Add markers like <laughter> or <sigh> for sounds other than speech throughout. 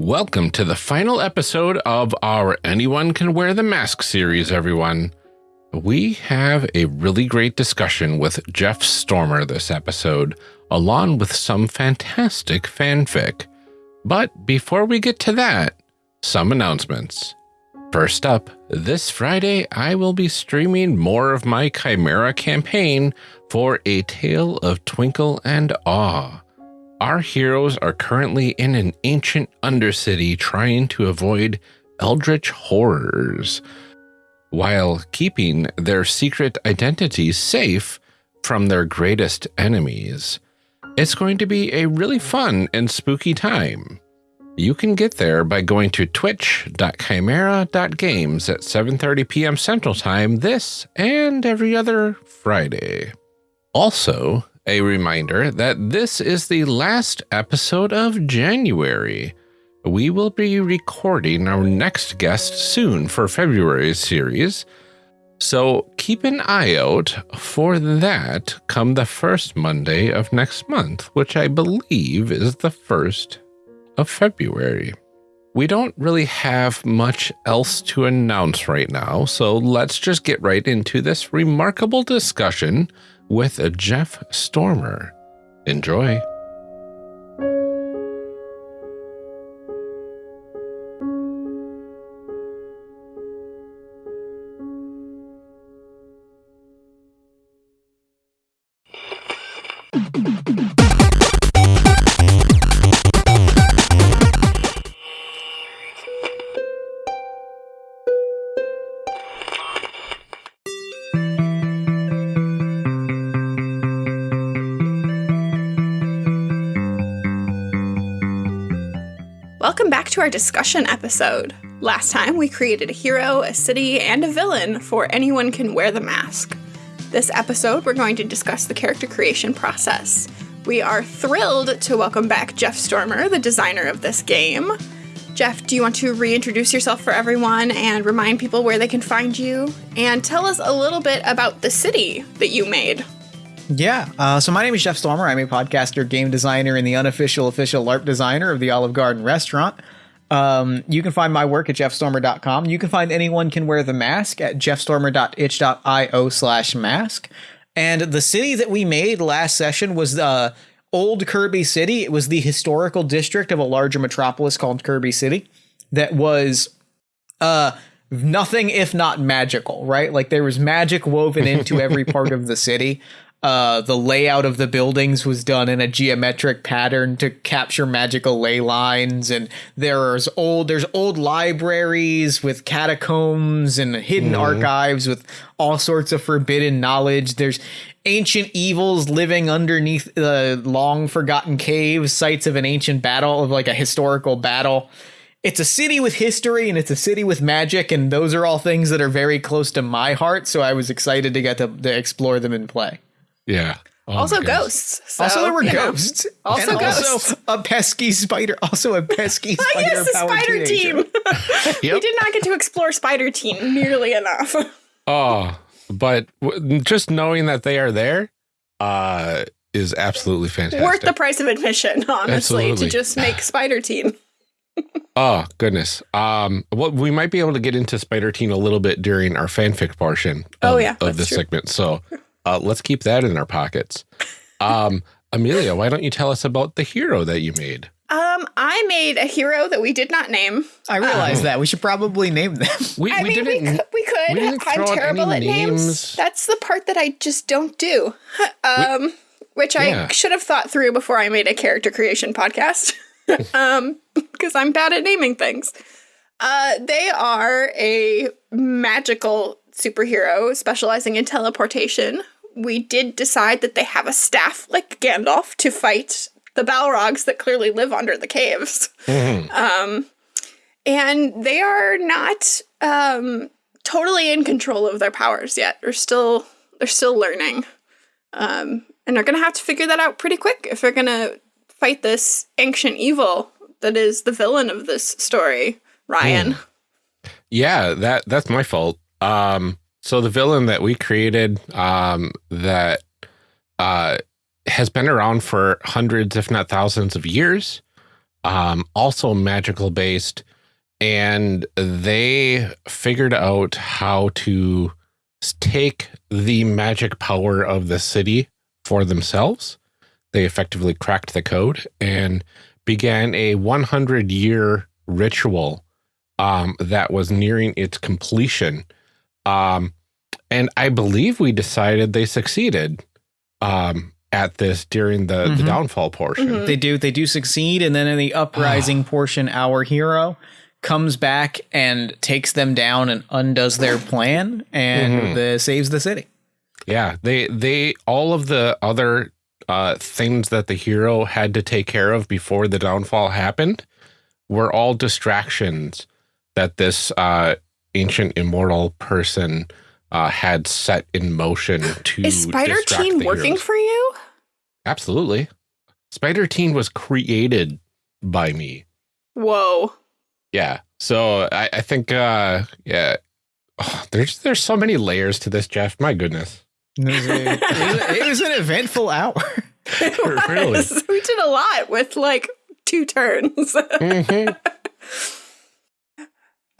Welcome to the final episode of our Anyone Can Wear the Mask series, everyone. We have a really great discussion with Jeff Stormer this episode, along with some fantastic fanfic. But before we get to that, some announcements. First up, this Friday I will be streaming more of my Chimera campaign for A Tale of Twinkle and Awe. Our heroes are currently in an ancient undercity trying to avoid eldritch horrors, while keeping their secret identities safe from their greatest enemies. It's going to be a really fun and spooky time. You can get there by going to twitch.chimera.games at 7.30 p.m. Central Time this and every other Friday. Also, a reminder that this is the last episode of January. We will be recording our next guest soon for February's series, so keep an eye out for that come the first Monday of next month, which I believe is the 1st of February. We don't really have much else to announce right now, so let's just get right into this remarkable discussion with a Jeff Stormer. Enjoy. Our discussion episode. Last time we created a hero, a city, and a villain for Anyone Can Wear the Mask. This episode, we're going to discuss the character creation process. We are thrilled to welcome back Jeff Stormer, the designer of this game. Jeff, do you want to reintroduce yourself for everyone and remind people where they can find you? And tell us a little bit about the city that you made. Yeah. Uh, so my name is Jeff Stormer. I'm a podcaster, game designer, and the unofficial official LARP designer of the Olive Garden restaurant. Um, you can find my work at jeffstormer.com. You can find anyone can wear the mask at jeffstormer.itch.io slash mask. And the city that we made last session was the uh, old Kirby City. It was the historical district of a larger metropolis called Kirby City that was uh nothing if not magical, right? Like there was magic woven into every part of the <laughs> city. Uh, the layout of the buildings was done in a geometric pattern to capture magical ley lines, and there's old there's old libraries with catacombs and hidden mm. archives with all sorts of forbidden knowledge. There's ancient evils living underneath the long forgotten caves, sites of an ancient battle of like a historical battle. It's a city with history and it's a city with magic, and those are all things that are very close to my heart. So I was excited to get to, to explore them in play. Yeah. Oh also ghosts. So, also there were ghosts. Also and ghosts. Also a pesky spider. Also a pesky <laughs> spider. yes, the spider team. yep. We did not get to explore spider team nearly enough. <laughs> oh, but just knowing that they are there uh, is absolutely fantastic. Worth the price of admission, honestly, absolutely. to just make spider team. <laughs> oh goodness. Um, well, we might be able to get into spider team a little bit during our fanfic portion. Oh, of, oh yeah, of this true. segment. So uh, let's keep that in our pockets. Um, <laughs> Amelia, why don't you tell us about the hero that you made? Um, I made a hero that we did not name. I realize um, that we should probably name them. We, I we mean, didn't, we could. We could. We I'm terrible at names. names. That's the part that I just don't do. <laughs> Um, we, which yeah. I should have thought through before I made a character creation podcast. <laughs> um, because I'm bad at naming things. Uh, they are a magical superhero specializing in teleportation we did decide that they have a staff like Gandalf to fight the Balrogs that clearly live under the caves. Mm-hmm. Um, and they are not um, totally in control of their powers yet. They're still they're still learning, um, and they're gonna have to figure that out pretty quick if they're gonna fight this ancient evil that is the villain of this story, Ryan. Mm. Yeah, that that's my fault. Um, so the villain that we created um, that uh, has been around for hundreds, if not thousands of years, um, also magical based. And they figured out how to take the magic power of the city for themselves. They effectively cracked the code and began a 100 year ritual um, that was nearing its completion. Um, and I believe we decided they succeeded um, at this during the, mm -hmm. the mm-hmm. downfall portion. Mm -hmm. They do. They do succeed. And then in the uprising <sighs> portion, our hero comes back and takes them down and undoes their plan and mm -hmm. the, saves the city. Yeah, they they all of the other uh, things that the hero had to take care of before the downfall happened were all distractions that this uh, ancient immortal person uh, had set in motion <gasps> to. Is Spider Teen working heroes. for you? Absolutely. Spider Teen was created by me. Whoa. Yeah. So I, I think, uh, yeah, oh, there's there's so many layers to this, Jeff. My goodness. It was, a, it was an eventful hour. <laughs> It was. Really? <laughs> We did a lot with like two turns. <laughs> Mm -hmm.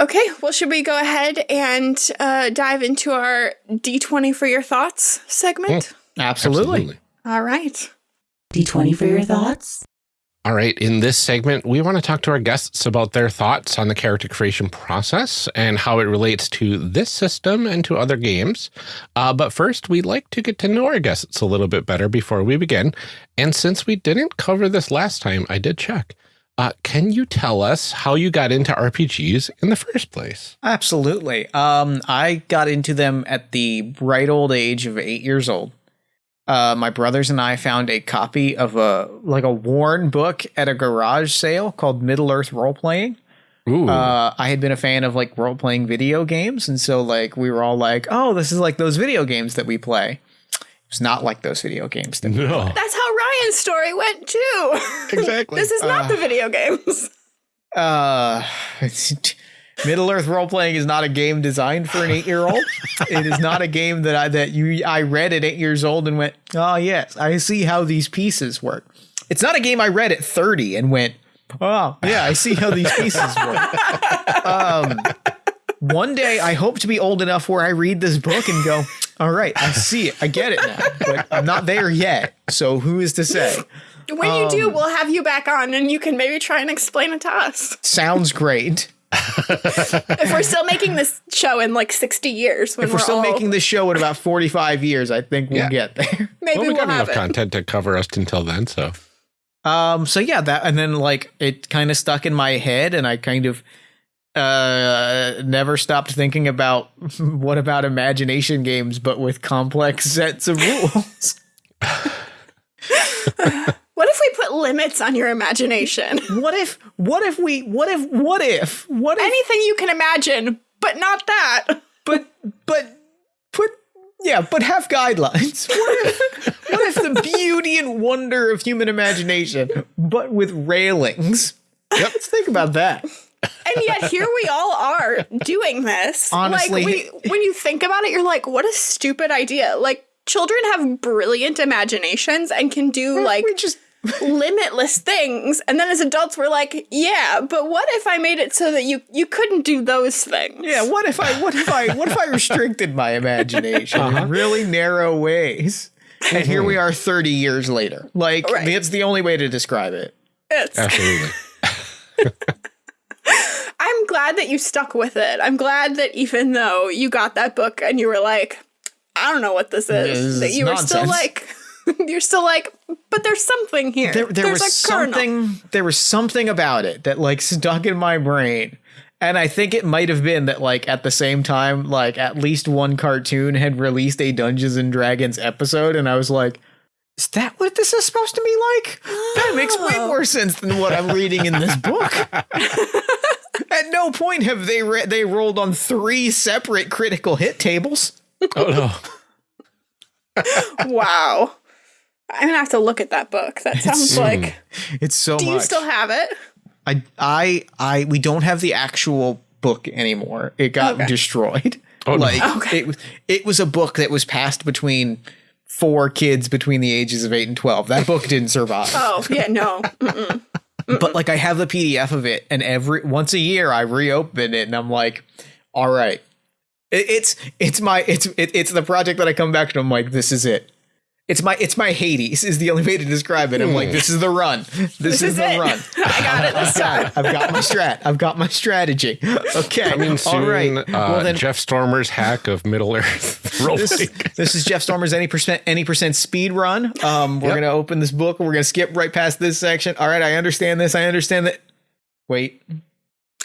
Okay, well, should we go ahead and uh, dive into our D20 for your thoughts segment? Mm, absolutely. absolutely. All right. D20 for your thoughts? All right, in this segment, we want to talk to our guests about their thoughts on the character creation process and how it relates to this system and to other games. Uh, but first, we'd like to get to know our guests a little bit better before we begin. And since we didn't cover this last time, I did check. Uh, can you tell us how you got into RPGs in the first place? Absolutely. Um, I got into them at the right old age of eight years old. Uh, my brothers and I found a copy of a like a worn book at a garage sale called Middle Earth Role Playing. Uh, I had been a fan of like role playing video games, and so like we were all like, "Oh, this is like those video games that we play." It's not like those video games. That no. That's how Ryan's story went too. <laughs> Exactly. this is not uh, the video games. <laughs> Uh, <laughs> Middle Earth role playing is not a game designed for an eight year old. it is not a game that I that you I read at eight years old and went, oh yes, I see how these pieces work. It's not a game I read at thirty and went, oh yeah, I see how these pieces work. um, one day I hope to be old enough where I read this book and go, all right, I see it. I get it now. But I'm not there yet. So who is to say? When um, you do, um, we'll have you back on and you can maybe try and explain it to us. Sounds great. <laughs> if we're still making this show in like 60 years, if we're, we're still making this show in about 45 years, I think we'll yeah. get there. <laughs> Maybe well, we we'll got enough it. content to cover us until then. So, um, so yeah, that and then like it kind of stuck in my head, and I kind of uh, never stopped thinking about <laughs> what about imagination games, but with complex <laughs> sets of rules. <laughs> what if we put limits on your imagination? What if, what if we, what if, what if, what if anything you can imagine, but not that? But, but, put, yeah, but have guidelines. What if, what if the beauty and wonder of human imagination, but with railings? Yep. Let's think about that and yet here we all are doing this. Honestly, like we, when you think about it, you're like, what a stupid idea. Like children have brilliant imaginations and can do like just <laughs> limitless things. And then as adults, we're like, yeah, but what if I made it so that you you couldn't do those things? Yeah, what if I what if I what if I restricted my imagination uh -huh. in really narrow ways? And here we are 30 years later. Like right. it's the only way to describe it. It's Absolutely. <laughs> <laughs> Glad that you stuck with it. I'm glad that even though you got that book and you were like, I don't know what this is, that you nonsense. were still like, <laughs> you're still like, but there's something here. There, there was something. There was something about it that like <laughs> stuck in my brain. And I think it might have been that, like, at the same time, like, at least one cartoon had released a Dungeons and Dragons episode, and I was like, is that what this is supposed to be like? That makes way oh. more sense than what I'm reading in this book. <laughs> At no point have they they rolled on three separate critical hit tables. Oh no! <laughs> wow, I'm gonna have to look at that book. That sounds it's, like it's so. Do much. you still have it? I I I we don't have the actual book anymore. It got okay. destroyed. Oh, like no. okay. it it was a book that was passed between four kids between the ages of eight and twelve. That book didn't survive. Oh yeah, no. <laughs> But like I have the PDF of it, and every once a year I reopen it, and I'm like, all right, it, it's it's my it's it, it's the project that I come back to. I'm like, this is it. It's my it's my Hades is the only way to describe it. I'm like, this is the run. This, this is, is, the run. <laughs> I got it this time. I've got my strat. I've got my strategy. Okay. Coming soon, All right. Uh, well, then, Jeff Stormer's hack of Middle Earth. <laughs> this, this, is Jeff Stormer's any percent any percent speed run. Um, we're yep. gonna open this book. We're gonna skip right past this section. All right, I understand this. I understand that. Wait.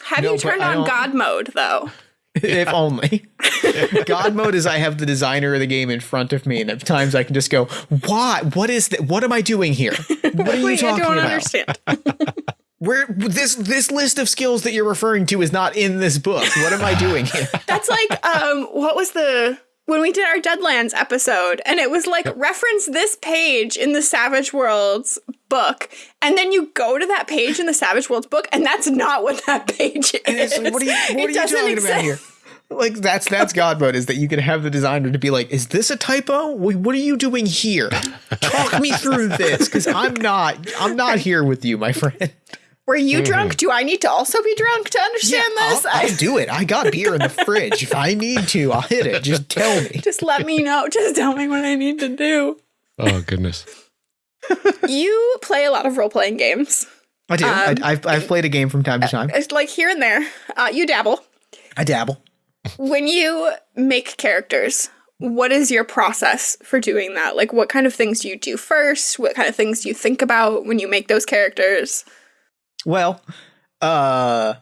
Have no, you turned on God mode though? <laughs> if only. <laughs> God mode is I have the designer of the game in front of me, and at times I can just go, "What? What is that? What am I doing here? <laughs> What are you Wait, talking I don't about?" Understand. Where this this list of skills that you're referring to is not in this book. What am I doing here? That's like um, what was the when we did our Deadlands episode, and it was like reference this page in the Savage Worlds book, and then you go to that page in the Savage Worlds book, and that's not what that page is. Like, what are you, what are you talking exist. about here? Like that's that's God mode is that you can have the designer to be like, is this a typo? What are you doing here? Talk me through this because I'm not I'm not here with you, my friend. Were you mm-hmm. drunk? Do I need to also be drunk to understand yeah, this? I'll, I'll, do it. I got beer in the fridge. If I need to, I'll hit it. Just tell me. Just let me know. Just tell me what I need to do. Oh goodness. <laughs> you play a lot of role playing games. I do. Um, I, have I've played a game from time to time. It's like here and there. Uh, you dabble. I dabble. When you make characters, what is your process for doing that? Like, what kind of things do you do first? What kind of things do you think about when you make those characters? Well, uh,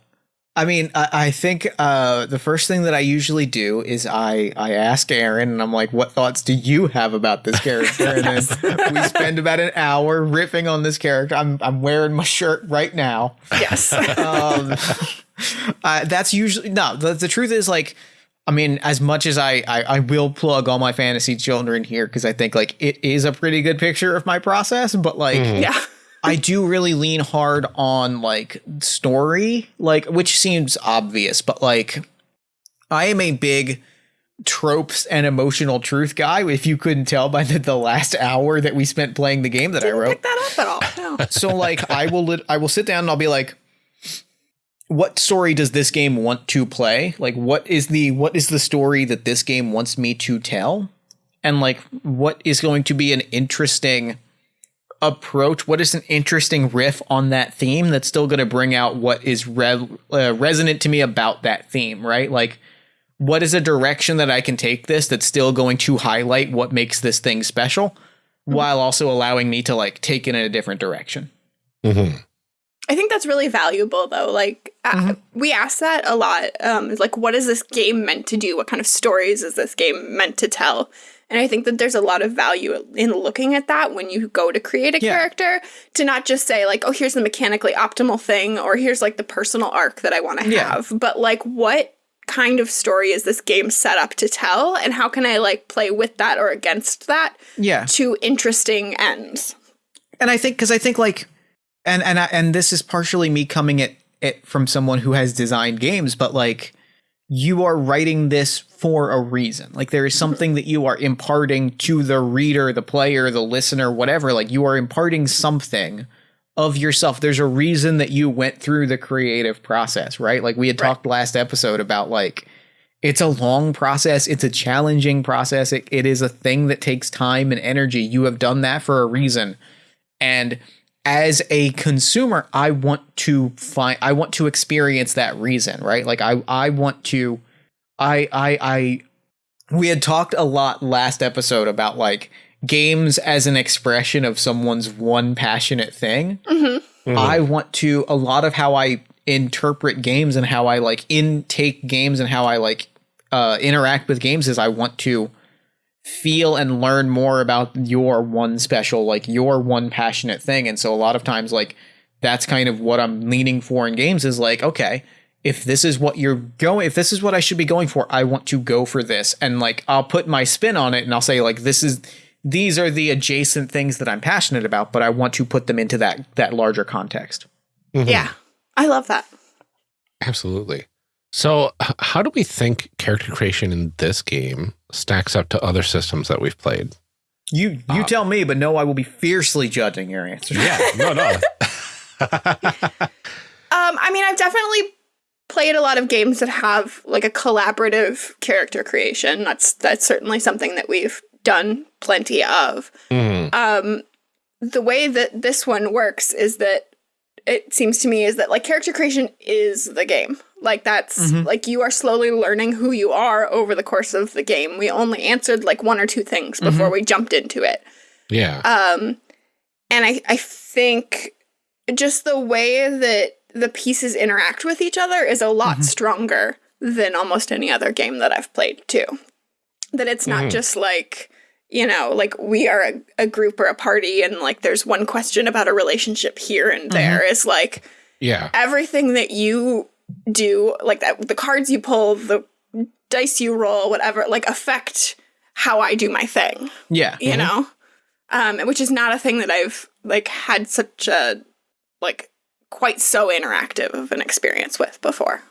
I mean, I, I think uh, the first thing that I usually do is I I ask Aaron, and I'm like, "What thoughts do you have about this character?" And then <laughs> we spend about an hour riffing on this character. I'm I'm wearing my shirt right now. Yes. <laughs> um, uh, that's usually no. The, the truth is like. I mean, as much as I, I, I will plug all my fantasy children here because I think like it is a pretty good picture of my process, but like, mm. yeah, <laughs> I do really lean hard on like story, like which seems obvious, but like I am a big tropes and emotional truth guy. If you couldn't tell by the, the last hour that we spent playing the game that Didn't I wrote, pick that up at all. No. <laughs> so like I will li- I will sit down and I'll be like, what story does this game want to play? Like what is the what is the story that this game wants me to tell? And like what is going to be an interesting approach what is an interesting riff on that theme that's still going to bring out what is re- uh, resonant to me about that theme right like what is a direction that i can take this that's still going to highlight what makes this thing special mm-hmm. while also allowing me to like take it in a different direction mm-hmm. i think that's really valuable though like mm-hmm. uh, we ask that a lot um like what is this game meant to do what kind of stories is this game meant to tell and I think that there's a lot of value in looking at that when you go to create a yeah. character to not just say, like, oh, here's the mechanically optimal thing or here's like the personal arc that I want to yeah. have, but like, what kind of story is this game set up to tell? And how can I like play with that or against that? Yeah. To interesting ends. And I think, because I think like, and and I, and this is partially me coming at it from someone who has designed games, but like you are writing this for a reason. Like there is something that you are imparting to the reader, the player, the listener, whatever. Like you are imparting something of yourself. There's a reason that you went through the creative process, right? Like we had right. talked last episode about like it's a long process, it's a challenging process. It, it is a thing that takes time and energy. You have done that for a reason. And as a consumer, I want to find I want to experience that reason, right? Like I I want to I I I we had talked a lot last episode about like games as an expression of someone's one passionate thing. Mm-hmm. Mm-hmm. I want to a lot of how I interpret games and how I like intake games and how I like uh interact with games is I want to feel and learn more about your one special, like your one passionate thing. And so a lot of times, like, that's kind of what I'm leaning for in games is like, okay, if this is what you're going, if this is what I should be going for, I want to go for this. And like, I'll put my spin on it and I'll say, like, this is, these are the adjacent things that I'm passionate about, but I want to put them into that, that larger context. Mm-hmm. Yeah. I love that. Absolutely. So, how do we think character creation in this game stacks up to other systems that we've played? You you uh, tell me, but no, I will be fiercely judging your answer. Yeah, no, no. <laughs> um, I mean, I've definitely played a lot of games that have like a collaborative character creation. That's that's certainly something that we've done plenty of. Mm. Um, the way that this one works is that it seems to me is that like character creation is the game. Like that's mm -hmm. like you are slowly learning who you are over the course of the game. We only answered like one or two things before mm -hmm. we jumped into it. Yeah. Um and I I think just the way that the pieces interact with each other is a lot mm -hmm. stronger than almost any other game that I've played too. That it's not mm-hmm. just like you know, like we are a, a, group or a party and like there's one question about a relationship here and mm-hmm. there mm-hmm. is like yeah everything that you do like that the cards you pull the dice you roll whatever like affect how i do my thing yeah you mm-hmm. know um which is not a thing that i've like had such a like quite so interactive of an experience with before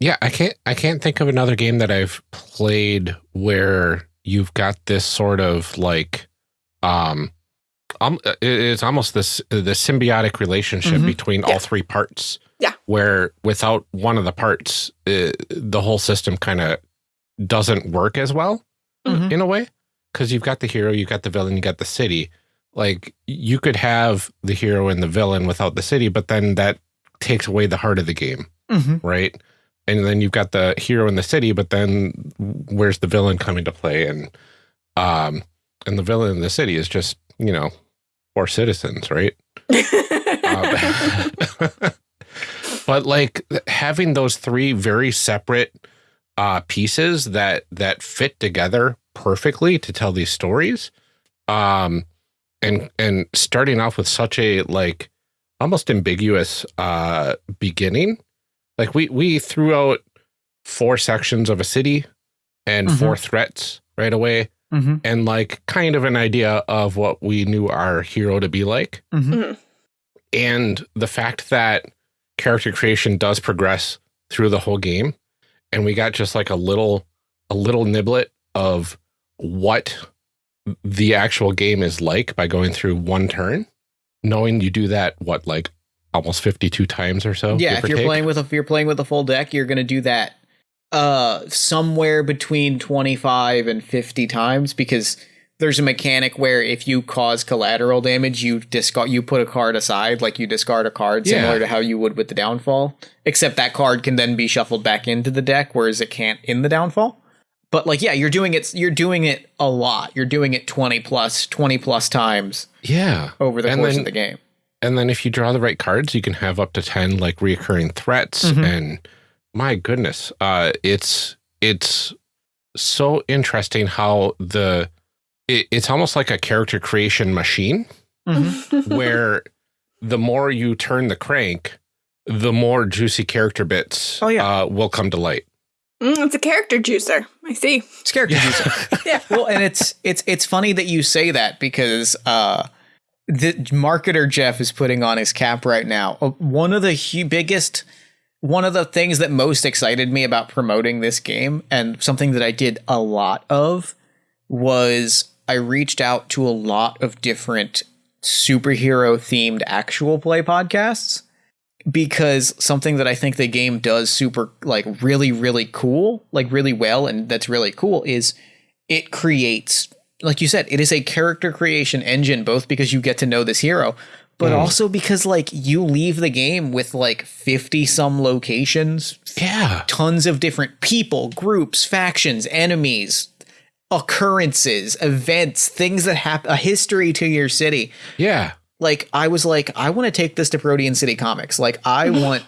yeah i can't i can't think of another game that i've played where you've got this sort of like um um it's almost this the symbiotic relationship mm -hmm. between yeah. all three parts where without one of the parts uh, the whole system kind of doesn't work as well mm -hmm. in a way because you've got the hero you've got the villain you got the city like you could have the hero and the villain without the city but then that takes away the heart of the game mm -hmm. right and then you've got the hero in the city, but then where's the villain coming to play? And um, and the villain in the city is just you know poor citizens, right? <laughs> um, <laughs> but like having those three very separate uh, pieces that that fit together perfectly to tell these stories, um, and and starting off with such a like almost ambiguous uh, beginning like we we threw out four sections of a city and mm -hmm. four threats right away. Mm -hmm. And like kind of an idea of what we knew our hero to be like. Mm -hmm. And the fact that character creation does progress through the whole game. And we got just like a little, a little niblet of what the actual game is like by going through one turn. Knowing you do that, what, like almost 52 times or so. Yeah, if you're take. playing with a, if you're playing with a full deck, you're going to do that uh somewhere between 25 and 50 times because there's a mechanic where if you cause collateral damage, you discard you put a card aside, like you discard a card yeah. similar to how you would with the downfall. Except that card can then be shuffled back into the deck, whereas it can't in the downfall. But like, yeah, you're doing it. You're doing it a lot. You're doing it twenty plus, twenty plus times. Yeah, over the and course then, of the game. And then if you draw the right cards, you can have up to 10 like reoccurring threats. Mm -hmm. And my goodness, uh, it's, it's so interesting how the, it, it's almost like a character creation machine mm -hmm. <laughs> where the more you turn the crank, the more juicy character bits oh, yeah. uh, will come to light. Mm, it's a character juicer. I see. It's character yeah. juicer. <laughs> yeah. Well, and it's it's it's funny that you say that because uh, the marketer Jeff is putting on his cap right now. Uh, one of the biggest, one of the things that most excited me about promoting this game, and something that I did a lot of, was I reached out to a lot of different superhero themed actual play podcasts because something that I think the game does super like really really cool, like really well and that's really cool is it creates like you said, it is a character creation engine, both because you get to know this hero, but mm. also because like you leave the game with like 50 some locations. Yeah. Tons of different people, groups, factions, enemies, occurrences, events, things that happen, a history to your city. Yeah. Like I was like, I want to take this to Protean City Comics. Like I <laughs> want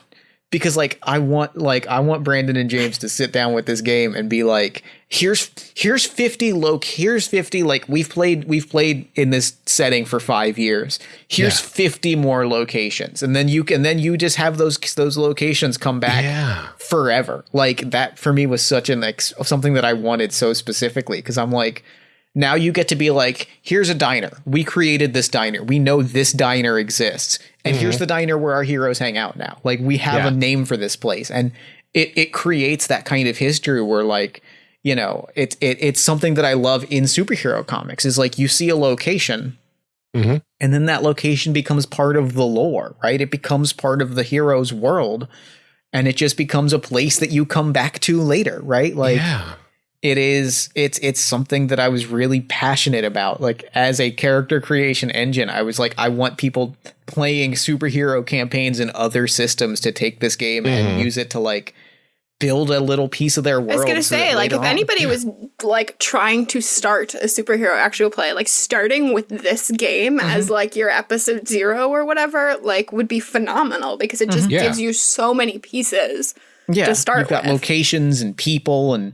because like I want like I want Brandon and James to sit down with this game and be like, here's here's 50 loc here's 50 like we've played we've played in this setting for 5 years. Here's yeah. 50 more locations. And then you can then you just have those those locations come back yeah. forever. Like that for me was such an like something that I wanted so specifically because I'm like now you get to be like, here's a diner. We created this diner. We know this diner exists. And mm-hmm. here's the diner where our heroes hang out now. Like we have yeah. a name for this place. And it it creates that kind of history where like, you know, it's it, it's something that I love in superhero comics is like you see a location mm-hmm. and then that location becomes part of the lore, right? It becomes part of the hero's world and it just becomes a place that you come back to later, right? Like yeah. It is it's it's something that I was really passionate about. Like as a character creation engine, I was like I want people playing superhero campaigns in other systems to take this game mm-hmm. and use it to like build a little piece of their world. I was gonna so say, like, if on, anybody yeah. was <laughs> like trying to start a superhero actual play, like starting with this game mm-hmm. as like your episode zero or whatever, like would be phenomenal because it just mm-hmm. gives you so many pieces yeah, to start You've got with. locations and people and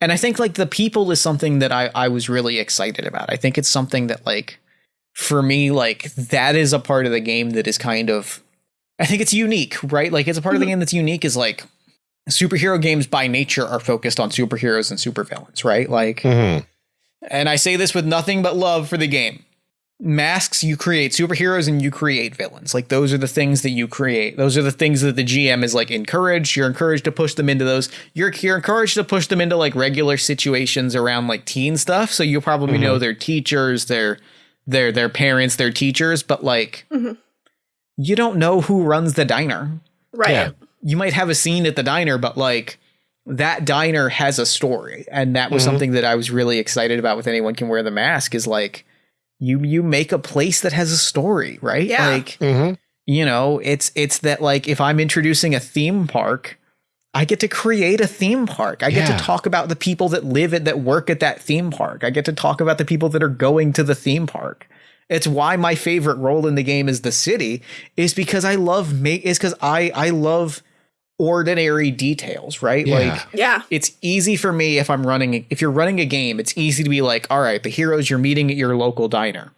and I think like the people is something that I I was really excited about. I think it's something that like for me like that is a part of the game that is kind of I think it's unique, right? Like it's a part mm-hmm. of the mm-hmm. game that's unique is like superhero games by nature are focused on superheroes and supervillains, right? Like, mm-hmm. and I say this with nothing but love for the game. Masks, you create superheroes and you create villains. Like, those are the things that you create. Those are the things that the GM is like encouraged. You're encouraged to push them into those. You're, you're encouraged to push them into like regular situations around like teen stuff. So you probably mm-hmm. know their teachers, their, their, their parents, their teachers, but like, mm-hmm. you don't know who runs the diner. Right. Yeah you might have a scene at the diner, but like that diner has a story. And that was mm-hmm. something that I was really excited about with anyone can wear the mask is like you you make a place that has a story, right? Yeah. Like mm-hmm. you know, it's it's that like if I'm introducing a theme park, I get to create a theme park. I get to talk about the people that live at that work at that theme park. I get to talk about the people that are going to the theme park. It's why my favorite role in the game is the city is because I love make is because I I love ordinary details, right? Yeah. Like, yeah, it's easy for me if I'm running, if you're running a game, it's easy to be like, all right, the heroes you're meeting at your local diner.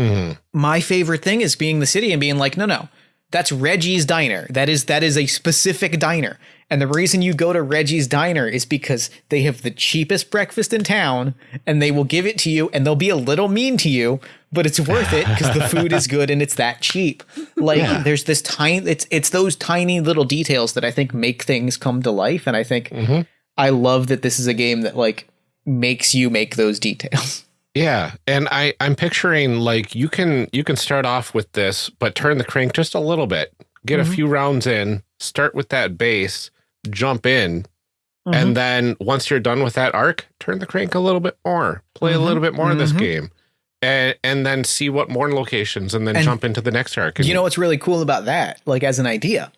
Mm-hmm. My favorite thing is being the city and being like, no, no, that's Reggie's diner. That is that is a specific diner. And the reason you go to Reggie's diner is because they have the cheapest breakfast in town and they will give it to you and they'll be a little mean to you, but it's worth it because the food is good and it's that cheap. Like yeah. there's this tiny it's it's those tiny little details that I think make things come to life and I think mm-hmm. I love that this is a game that like makes you make those details. <laughs> Yeah, and I I'm picturing like you can you can start off with this but turn the crank just a little bit. Get mm-hmm. a few rounds in, start with that base, jump in, mm-hmm. and then once you're done with that arc, turn the crank a little bit more. Play mm-hmm. a little bit more of this mm-hmm. game and and then see what more locations and then and jump into the next arc. you know what's really cool about that, like as an idea,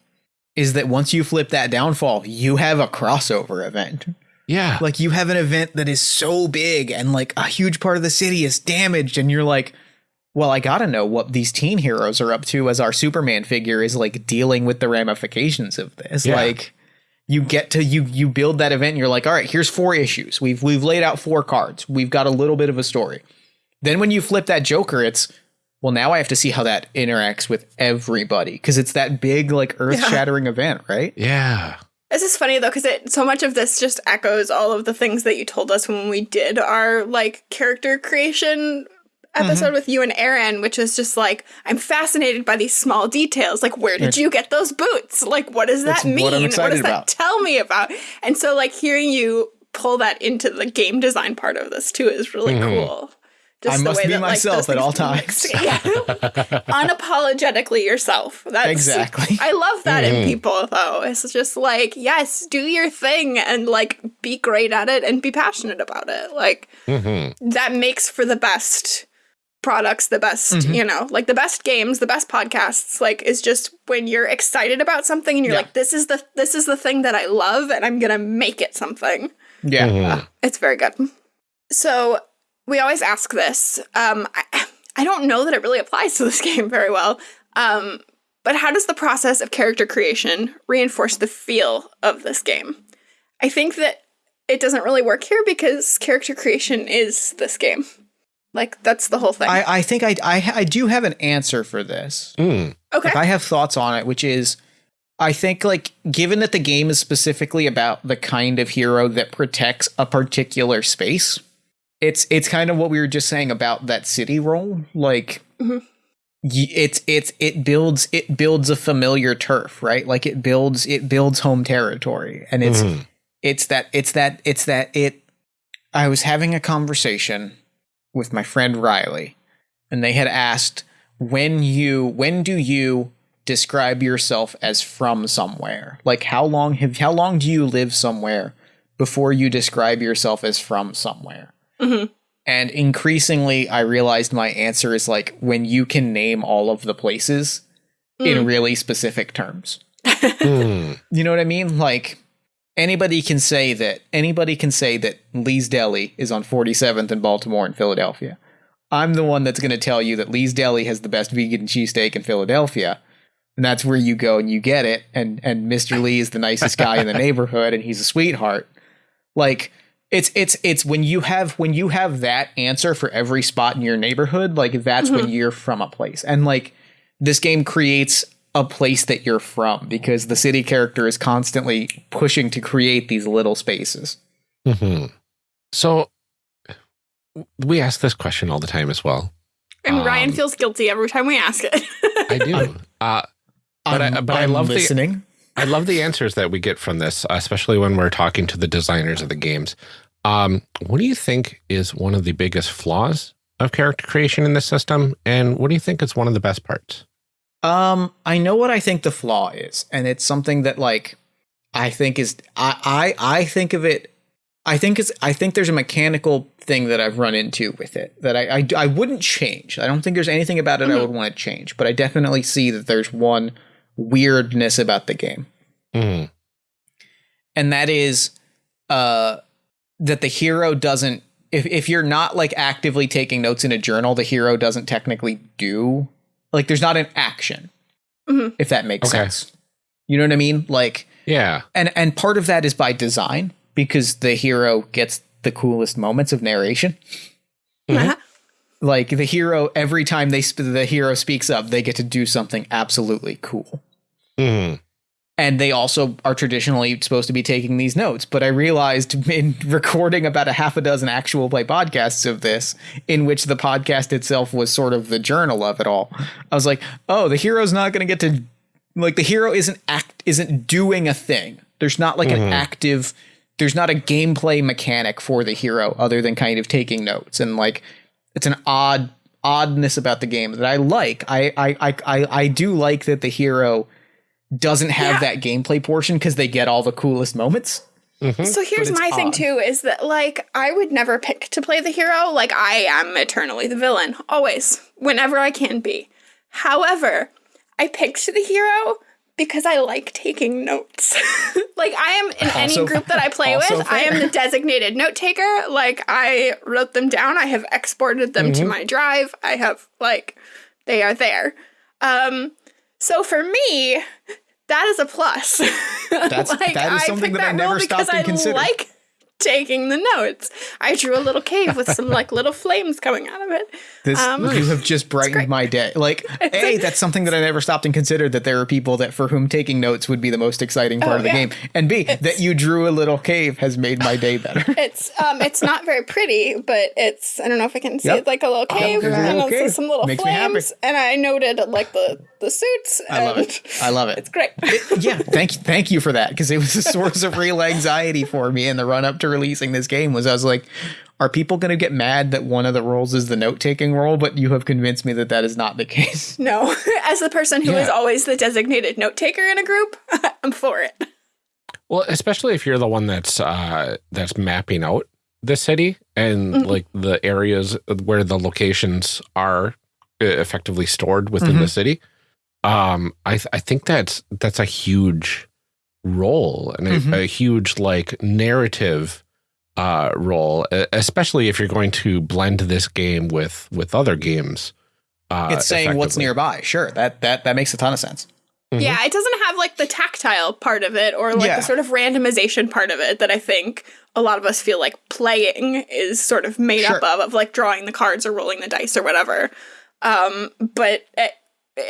is that once you flip that downfall, you have a crossover event. Yeah. Like you have an event that is so big and like a huge part of the city is damaged and you're like, well, I got to know what these teen heroes are up to as our Superman figure is like dealing with the ramifications of this. Yeah. Like you get to you you build that event and you're like, "All right, here's four issues. We've we've laid out four cards. We've got a little bit of a story." Then when you flip that Joker, it's well, now I have to see how that interacts with everybody because it's that big, like earth shattering yeah. event, right? Yeah. This is funny though, because it so much of this just echoes all of the things that you told us when we did our like character creation episode mm-hmm. with you and Aaron, which is just like I'm fascinated by these small details. Like, where did you get those boots? Like, what does that mean? What, what does about. that tell me about? And so, like, hearing you pull that into the game design part of this too is really mm-hmm. cool. Just I must be that, myself like, at all times. <laughs> yeah. Unapologetically yourself. That's exactly. <laughs> I love that mm. in people though. It's just like, yes, do your thing and like be great at it and be passionate about it. Like mm-hmm. that makes for the best products, the best, mm-hmm. you know, like the best games, the best podcasts, like is just when you're excited about something and you're yeah. like, this is the this is the thing that I love and I'm gonna make it something. Yeah. Mm-hmm. Uh, it's very good. So we always ask this. Um, I, I don't know that it really applies to this <laughs> game very well. Um, but how does the process of character creation reinforce the feel of this game? I think that it doesn't really work here because character creation is this game. Like that's the whole thing. I, I think I, I, I do have an answer for this. Mm. Okay, like I have thoughts on it, which is I think like given that the game is specifically about the kind of hero that protects a particular space, it's it's kind of what we were just saying about that city role like mm-hmm. it's it's it builds it builds a familiar turf right like it builds it builds home territory and it's mm-hmm. it's that it's that it's that it i was having a conversation with my friend riley and they had asked when you when do you describe yourself as from somewhere? Like how long have how long do you live somewhere before you describe yourself as from somewhere? Mm-hmm. And increasingly, I realized my answer is like when you can name all of the places mm. in really specific terms. <laughs> mm. You know what I mean? Like anybody can say that anybody can say that Lee's Deli is on 47th in Baltimore and Philadelphia. I'm the one that's going to tell you that Lee's Deli has the best vegan cheesesteak in Philadelphia. And that's where you go and you get it. And and Mr. Lee is the nicest guy in the <laughs> neighborhood and he's a sweetheart. Like it's it's it's when you have when you have that answer for every spot in your neighborhood, like that's mm-hmm. when you're from a place. And like this game creates a place that you're from because the city character is constantly pushing to create these little spaces. Mm-hmm. So we ask this question all the time as well. And um, Ryan feels guilty every time we ask it. I do. <laughs> Uh, but I'm, I, but I'm i love listening. The, I love the answers that we get from this, especially when we're talking to the designers of the games. Um, what do you think is one of the biggest flaws of character creation in this system? And what do you think is one of the best parts? Um, I know what I think the flaw is, and it's something that like I think is I I, I think of it I think it's I think there's a mechanical thing that I've run into with it that I I, I wouldn't change. I don't think there's anything about it mm-hmm. I would want to change, but I definitely see that there's one weirdness about the game. Mm-hmm. And that is uh, that the hero doesn't if if you're not like actively taking notes in a journal, the hero doesn't technically do like there's not an action. Mm-hmm. If that makes okay. sense. You know what I mean? Like Yeah. And and part of that is by design because the hero gets the coolest moments of narration. Mm-hmm like the hero every time they sp- the hero speaks up they get to do something absolutely cool mm-hmm. and they also are traditionally supposed to be taking these notes but i realized <laughs> in recording about a half a dozen actual play podcasts of this in which the podcast itself was sort of the journal of it all i was like oh the hero's not going to get to like the hero isn't act isn't doing a thing there's not like mm-hmm. an active there's not a gameplay mechanic for the hero other than kind of taking notes and like it's an odd oddness about the game that I like. I I I I, I do like that the hero doesn't have yeah. that gameplay portion because they get all the coolest moments. Mm-hmm. So here's my odd. thing too is that like I would never pick to play the hero. Like I am eternally the villain, always, whenever I can be. However, I picked the hero because I like taking notes. <laughs> like I am in also, any group that I play with, fair. I am the designated note taker. Like I wrote them down. I have exported them mm-hmm. to my drive. I have like they are there. Um so for me, that is a plus. <laughs> That's like, that is something that, that I never stopped and considered. like taking the notes. I drew a little cave with some like little flames coming out of it. This um, you have <laughs> just brightened my day. Like, <laughs> hey, that's something that I never stopped and considered that there are people that for whom taking notes would be the most exciting part oh, of the yeah. game. And B, it's, that you drew a little cave has made my day better. <laughs> It's um it's not very pretty, but it's I don't know if I can see yep. it like a little cave and little cave. some little Makes flames. And I noted like the the suits. I love it. I love it. It's great. It, yeah, thank you, thank you for that because it was a source of real anxiety for me in the run up to releasing this game. Was I was like, are people going to get mad that one of the roles is the note taking role? But you have convinced me that that is not the case. <laughs> No, <laughs> as the person who yeah. is always the designated note taker in a group, <laughs> I'm for it. Well, especially if you're the one that's uh, that's mapping out the city and mm -hmm. like the areas where the locations are effectively stored within mm -hmm. the city um, I th I think that's that's a huge role and mm -hmm. a, mm-hmm. a, huge like narrative uh, role, especially if you're going to blend this game with with other games. Uh, it's saying what's nearby. Sure, that that that makes a ton of sense. Mm -hmm. Yeah, it doesn't have like the tactile part of it or like yeah. the sort of randomization part of it that I think a lot of us feel like playing is sort of made sure. up of, of like drawing the cards or rolling the dice or whatever. Um, but it,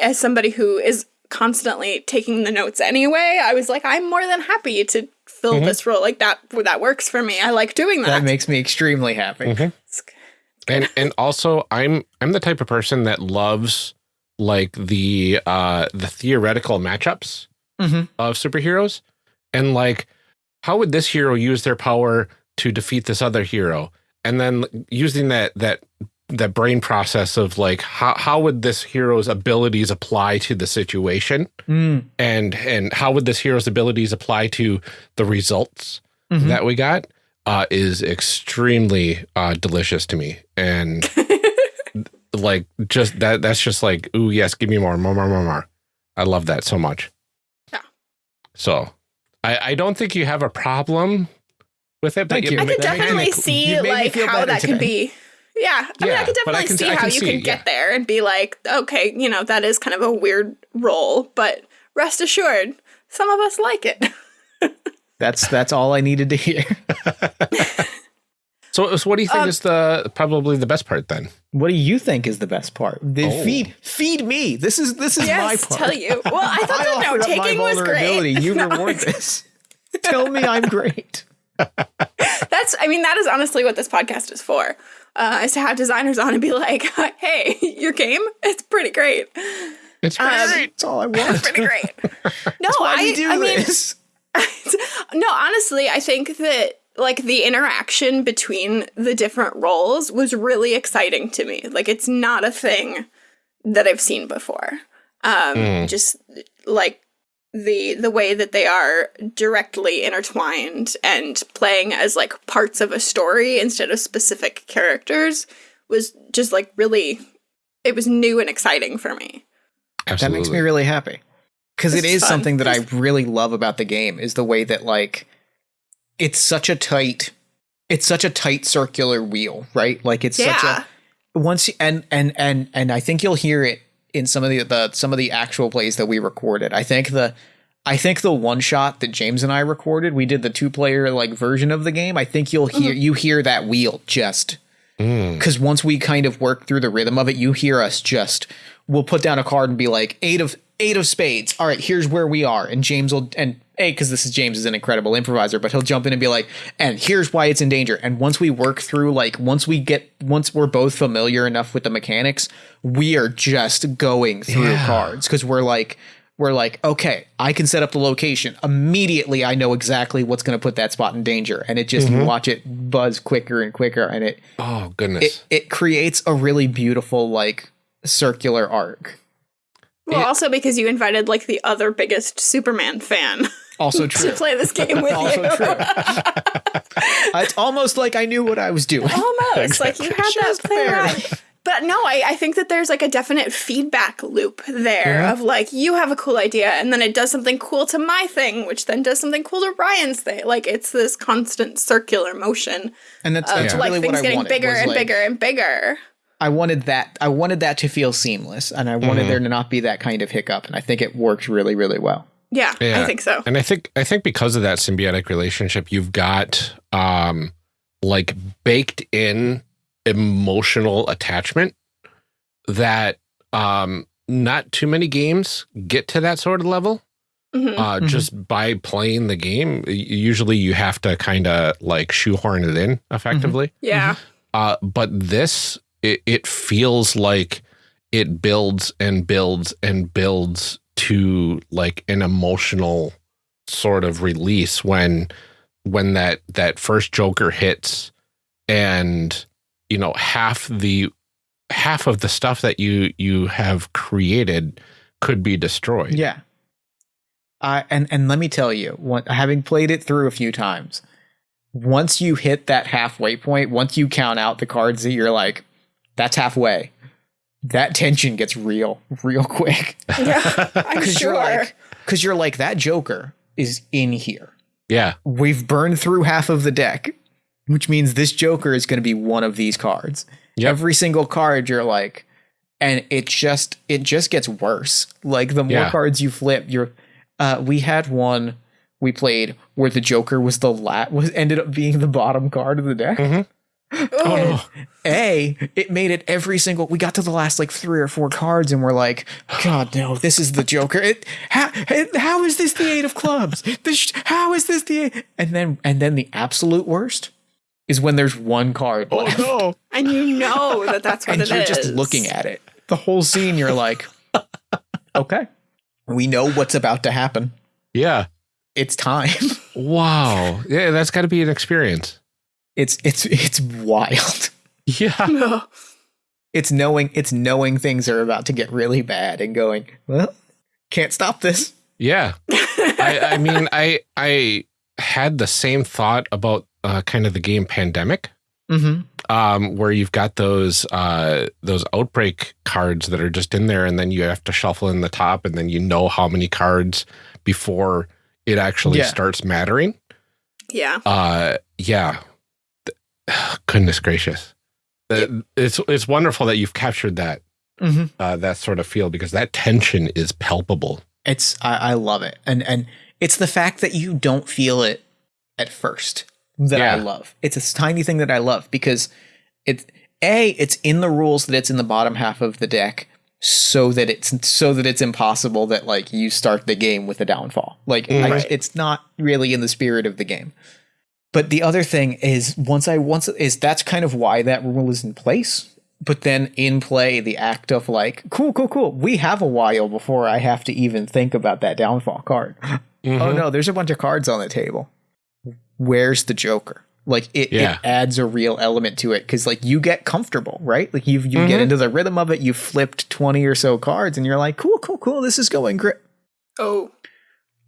as somebody who is constantly taking the notes anyway, I was like, I'm more than happy to fill mm -hmm. this role. Like that, that works for me. I like doing that. That makes me extremely happy. Mm -hmm. And and also, I'm I'm the type of person that loves like the uh the theoretical matchups mm -hmm. of superheroes, and like how would this hero use their power to defeat this other hero, and then using that that that brain process of like how how would this hero's abilities apply to the situation, mm. and and how would this hero's abilities apply to the results mm -hmm. that we got uh, is extremely uh, delicious to me, and <laughs> like just that that's just like ooh yes, give me more, more, more, more, more. I love that so much. Yeah. So I I don't think you have a problem with it. Thank you. I could definitely see like how that today. could be. Yeah, I yeah, mean, I could definitely I can, see how you see, can get yeah. there and be like, okay, you know, that is kind of a weird role, but rest assured, some of us like it. <laughs> that's that's all I needed to hear. <laughs> so, so, what do you think um, is the probably the best part then? What do you think is the best part? The oh. Feed feed me. This is this is yes, my part. Tell you. Well, I <laughs> thought I the note taking was great. You no. reward this. Tell me I'm great. That's, I mean, that is honestly what this podcast is for. Uh, is to have designers on and be like, <laughs> "Hey, <laughs> your game, it's pretty great. It's pretty um, great. That's all I want. It's pretty great." <laughs> No, I, I mean, no, honestly, I think that like the interaction between the different roles was really exciting to me. Like, it's not a thing that I've seen before. Um, mm. Just like the the way that they are directly intertwined and playing as like parts of a story instead of specific characters was just like really it was new and exciting for me. Absolutely. That makes me really happy. Cuz it is fun. something that I really love about the game is the way that like it's such a tight it's such a tight circular wheel, right? Like it's yeah. such a once and and and and I think you'll hear it in some of the, the some of the actual plays that we recorded. I think the I think the one shot that James and I recorded, we did the two player like version of the game. I think you'll hear mm-hmm. you hear that wheel just because mm. once we kind of work through the rhythm of it, you hear us just we'll put down a card and be like eight of eight of spades. All right, here's where we are, and James will and a because this is James is an incredible improviser, but he'll jump in and be like, and here's why it's in danger. And once we work through like once we get once we're both familiar enough with the mechanics, we are just going through yeah. cards because we're like we're like, okay, I can set up the location. Immediately I know exactly what's going to put that spot in danger. And it just mm-hmm. watch it buzz quicker and quicker. And it, oh, goodness. It, it creates a really beautiful, like, circular arc. Well, it, also because you invited, like, the other biggest Superman fan. <laughs> Also true. to play this game with also you. true. <laughs> it's almost like I knew what I was doing. Almost. Exactly. Like you had Just that play right. But no, I, I think that there's like a definite feedback loop there yeah. of like you have a cool idea and then it does something cool to my thing, which then does something cool to Ryan's thing. Like it's this constant circular motion. And that's, that's of, really like, things getting bigger and like, bigger and bigger. I wanted that I wanted that to feel seamless and I wanted mm. there to not be that kind of hiccup. And I think it worked really, really well. Yeah, yeah, I think so. And I think I think because of that symbiotic relationship, you've got um like baked in emotional attachment that um, not too many games get to that sort of level. Mm -hmm. uh, mm -hmm. Just by playing the game, usually you have to kind of like shoehorn it in effectively. Mm -hmm. Yeah. Uh, but this, it, it feels like it builds and builds and builds to like an emotional sort of release when when that that first Joker hits and you know half the half of the stuff that you you have created could be destroyed. Yeah. Uh, and and let me tell you, what, having played it through a few times, once you hit that halfway point, once you count out the cards that you're like, that's halfway, that tension gets real, real quick. <laughs> Yeah, I'm <laughs> sure. You're like, Because you're like, that Joker is in here. Yeah. We've burned through half of the deck, which means this Joker is going to be one of these cards. Yep. Every single card, you're like, and it just it just gets worse. Like the more yeah. cards you flip, you're. Uh, we had one we played where the Joker was the lat was ended up being the bottom card of the deck. Mm-hmm. Oh, no. A, it made it every single. We got to the last like three or four cards, and we're like, God, no, this is the Joker. It, how, it, how is this the eight of clubs? This, how is this the eight? And then, and then the absolute worst is when there's one card. Oh left. no! And you know that that's what and it you're is. just looking at it. The whole scene, you're like, okay, we know what's about to happen. Yeah, it's time. <laughs> wow. Yeah, that's got to be an experience. It's it's it's wild. Yeah. <laughs> It's knowing it's knowing things are about to get really bad and going, well, can't stop this. Yeah. I, I, mean, I I had the same thought about uh, kind of the game Pandemic, mm -hmm. um, where you've got those uh, those outbreak cards that are just in there, and then you have to shuffle in the top, and then you know how many cards before it actually yeah. starts mattering. Yeah. Uh, yeah. <sighs> Goodness gracious. It's it's wonderful that you've captured that mm -hmm. uh, that sort of feel because that tension is palpable. It's I, I, love it, and and it's the fact that you don't feel it at first that yeah. I love. It's a tiny thing that I love because it's a it's in the rules that it's in the bottom half of the deck so that it's so that it's impossible that like you start the game with a downfall. Like right. I, it's not really in the spirit of the game. But the other thing is once I once is that's kind of why that rule is in place. But then in play, the act of like, cool, cool, cool. We have a while before I have to even think about that downfall card. <laughs> Mm-hmm. Oh no, there's a bunch of cards on the table. Where's the Joker? Like it, yeah. it adds a real element to it because like you get comfortable, right? Like you you mm-hmm. get into the rhythm of it. You flipped twenty or so cards, and you're like, cool, cool, cool. This is going great. Oh,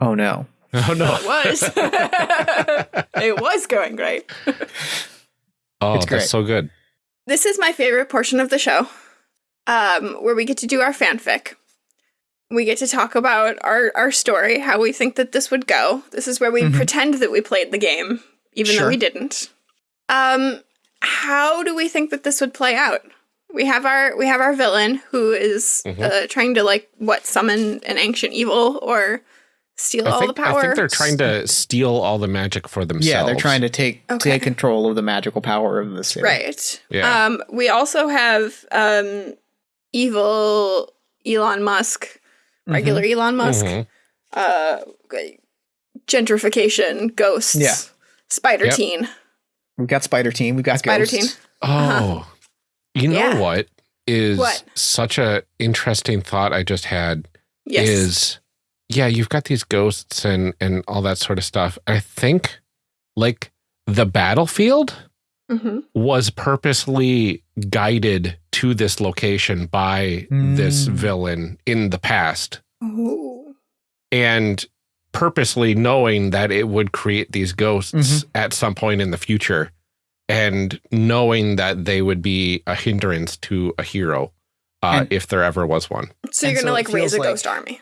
oh no. Oh no! it was. <laughs> it was going great. oh, it's great. that's so good. This is my favorite portion of the show, um, where we get to do our fanfic. We get to talk about our our story, how we think that this would go. This is where we mm -hmm. pretend that we played the game, even sure. though we didn't. Um, how do we think that this would play out? We have our we have our villain who is mm -hmm. uh, trying to like what summon an ancient evil or steal I all think, the power. I think they're trying to steal all the magic for themselves. Yeah, they're trying to take okay. take control of the magical power of the city. Right. Yeah. Um, we also have um, evil Elon Musk, mm-hmm. regular mm -hmm. Elon Musk, mm -hmm. uh, gentrification, ghosts, yeah. Spider yep. Teen. We've got Spider Teen. We've got Spider ghosts. Teen. Oh, uh -huh. you know yeah. what is what? such a interesting thought I just had yes. is yeah, you've got these ghosts and and all that sort of stuff. I think like the battlefield mm -hmm. was purposely guided to this location by mm. this villain in the past. Ooh. And purposely knowing that it would create these ghosts mm -hmm. at some point in the future and knowing that they would be a hindrance to a hero uh, if there ever was one. So you're going to so like raise a like, ghost army.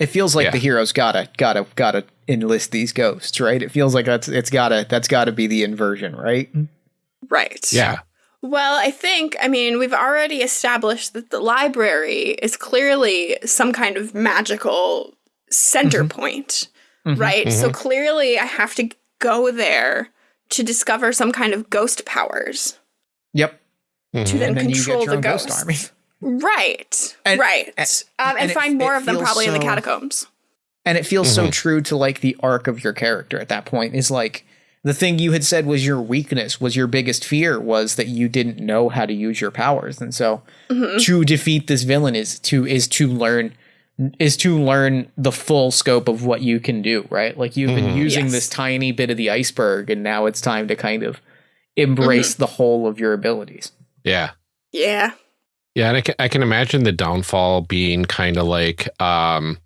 It feels like yeah. the hero's gotta gotta gotta enlist these ghosts, right? It feels like that's it's gotta that's gotta be the inversion, right? Right. Yeah. Well, I think, I mean, we've already established that the library is clearly some kind of magical center mm -hmm. point, mm -hmm. right? Mm -hmm. So mm-hmm. clearly I have to go there to discover some kind of ghost powers. Yep. To then, then control the ghost. ghost army. Right. And, right. And, um, and, and find more of them probably so, in the catacombs. And it feels mm-hmm. so true to like the arc of your character at that point is like the thing you had said was your weakness, was your biggest fear was that you didn't know how to use your powers. And so mm-hmm. to defeat this villain is to is to learn is to learn the full scope of what you can do, right? Like you've mm-hmm. been using yes. this tiny bit of the iceberg and now it's time to kind of embrace mm-hmm. the whole of your abilities. Yeah. Yeah. Yeah, and I can, I can imagine the downfall being kind of like um,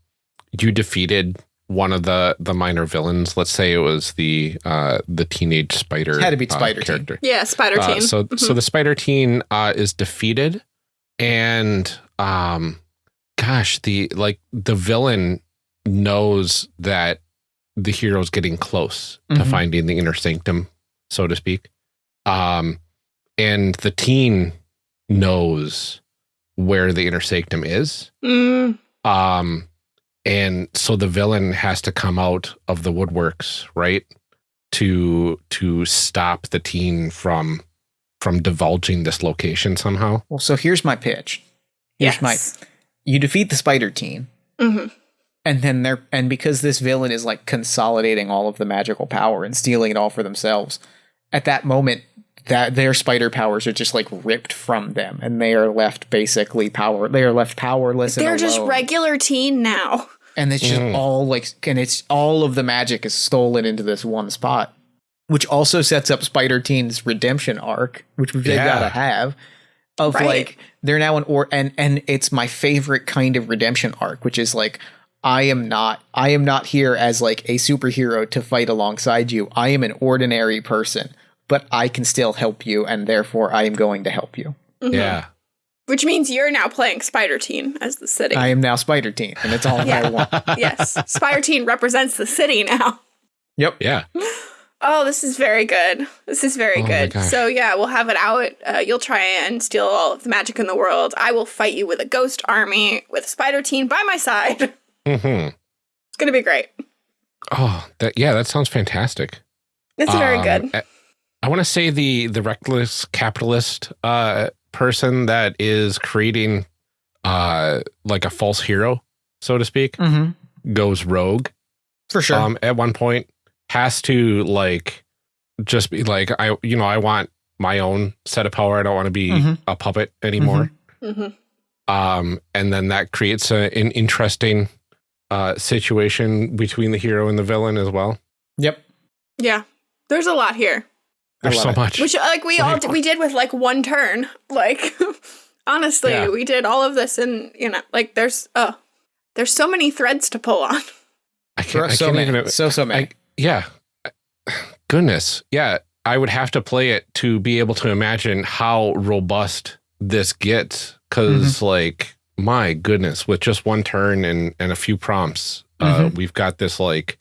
you defeated one of the the minor villains. Let's say it was the uh, the teenage spider. Had to be uh, Spider uh, character. Teen. Yeah, Spider uh, Teen. so mm -hmm. so the Spider Teen uh, is defeated, and um, gosh, the like the villain knows that the hero's getting close mm -hmm. to mm-hmm. finding the inner sanctum, so to speak. Um, and the teen knows where the inner sanctum is. Mm. Um, and so the villain has to come out of the woodworks, right? To to stop the teen from from divulging this location somehow. Well, so here's my pitch. Here's yes. my you defeat the spider teen. Mm -hmm. And then they're and because this villain is like consolidating all of the magical power and stealing it all for themselves, at that moment that their spider powers are just like ripped from them and they are left basically power they are left powerless they're just regular teen now and it's just mm. all like and it's all of the magic is stolen into this one spot which also sets up spider teen's redemption arc which they've yeah. got to have of right. like they're now an or and and it's my favorite kind of redemption arc, which is like I am not I am not here as like a superhero to fight alongside you. I am an ordinary person, but I can still help you and therefore I am going to help you. Mm-hmm. Yeah. Which means you're now playing Spider Teen as the city. I am now Spider Teen, and it's all yeah. I want. <laughs> yes. Spider Teen represents the city now. Yep. Yeah. Oh, this is very good. This is very oh good. So yeah, we'll have it out. Uh, you'll try and steal all of the magic in the world. I will fight you with a ghost army with Spider Teen by my side. <laughs> Mm-hmm. It's gonna be great. Oh, that yeah, that sounds fantastic. It's um, very good. I, I want to say the the reckless capitalist uh, person that is creating uh, like a false hero, so to speak, mm-hmm. goes rogue for sure. Um, at one point, has to like just be like I, you know, I want my own set of power. I don't want to be mm-hmm. a puppet anymore. Mm-hmm. mm-hmm. Um, and then that creates a, an interesting uh, situation between the hero and the villain as well. Yep. Yeah. There's a lot here. There's so it. much. Which like we all did, we did with like one turn. <laughs> Like honestly, yeah. we did all of this and you know, like there's oh there's so many threads to pull on. I can't, so I can't many. Even, so so many. I, yeah. <sighs> Goodness. Yeah. I would have to play it to be able to imagine how robust this gets. because mm-hmm. like my goodness, with just one turn and and a few prompts, uh, mm-hmm. uh, we've got this like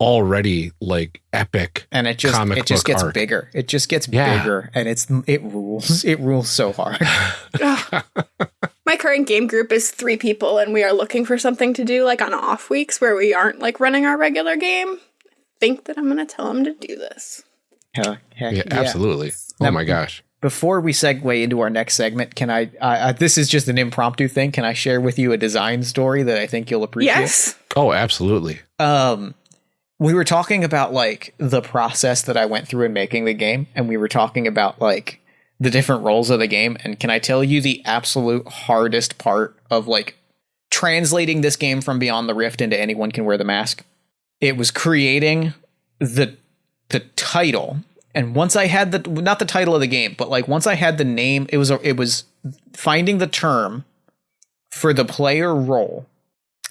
already like epic and it just it just gets art. bigger it just gets yeah. bigger and it's it rules it rules so hard <laughs> <laughs> my current game group is three people and we are looking for something to do like on off weeks where we aren't like running our regular game I think that i'm gonna tell them to do this Hell, heck, yeah, absolutely oh now, my gosh before we segue into our next segment, can I? Uh, this is just an impromptu thing. Can I share with you a design story that I think you'll appreciate? Yes. Oh, absolutely. Um, we were talking about like the process that I went through in making the game, and we were talking about like the different roles of the game. And can I tell you the absolute hardest part of like translating this game from Beyond the Rift into Anyone Can Wear the Mask? It was creating the the title and once I had the not the title of the game, but like once I had the name, it was a, it was finding the term for the player role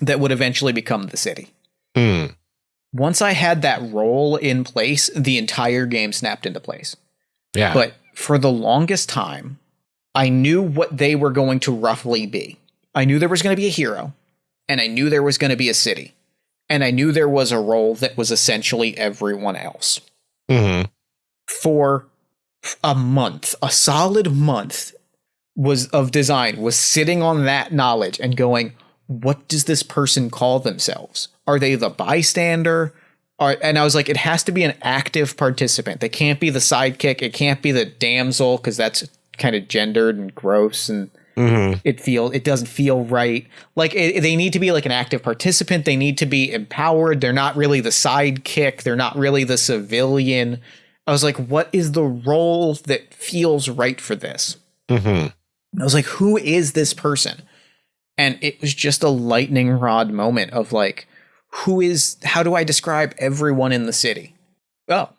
that would eventually become the city. Mm. Once I had that role in place, the entire game snapped into place. Yeah. But for the longest time, I knew what they were going to roughly be. I knew there was going to be a hero, and I knew there was going to be a city, and I knew there was a role that was essentially everyone else. Mm-hmm for a month, a solid month was of design was sitting on that knowledge and going, what does this person call themselves? Are they the bystander? Are, and I was like, it has to be an active participant. They can't be the sidekick. It can't be the damsel because that's kind of gendered and gross and mm-hmm. it feel it doesn't feel right. Like it, they need to be like an active participant. They need to be empowered. They're not really the sidekick. They're not really the civilian. I was like, what is the role that feels right for this? Mm-hmm. I was like, who is this person? And it was just a lightning rod moment of like, who is, how do I describe everyone in the city? Oh,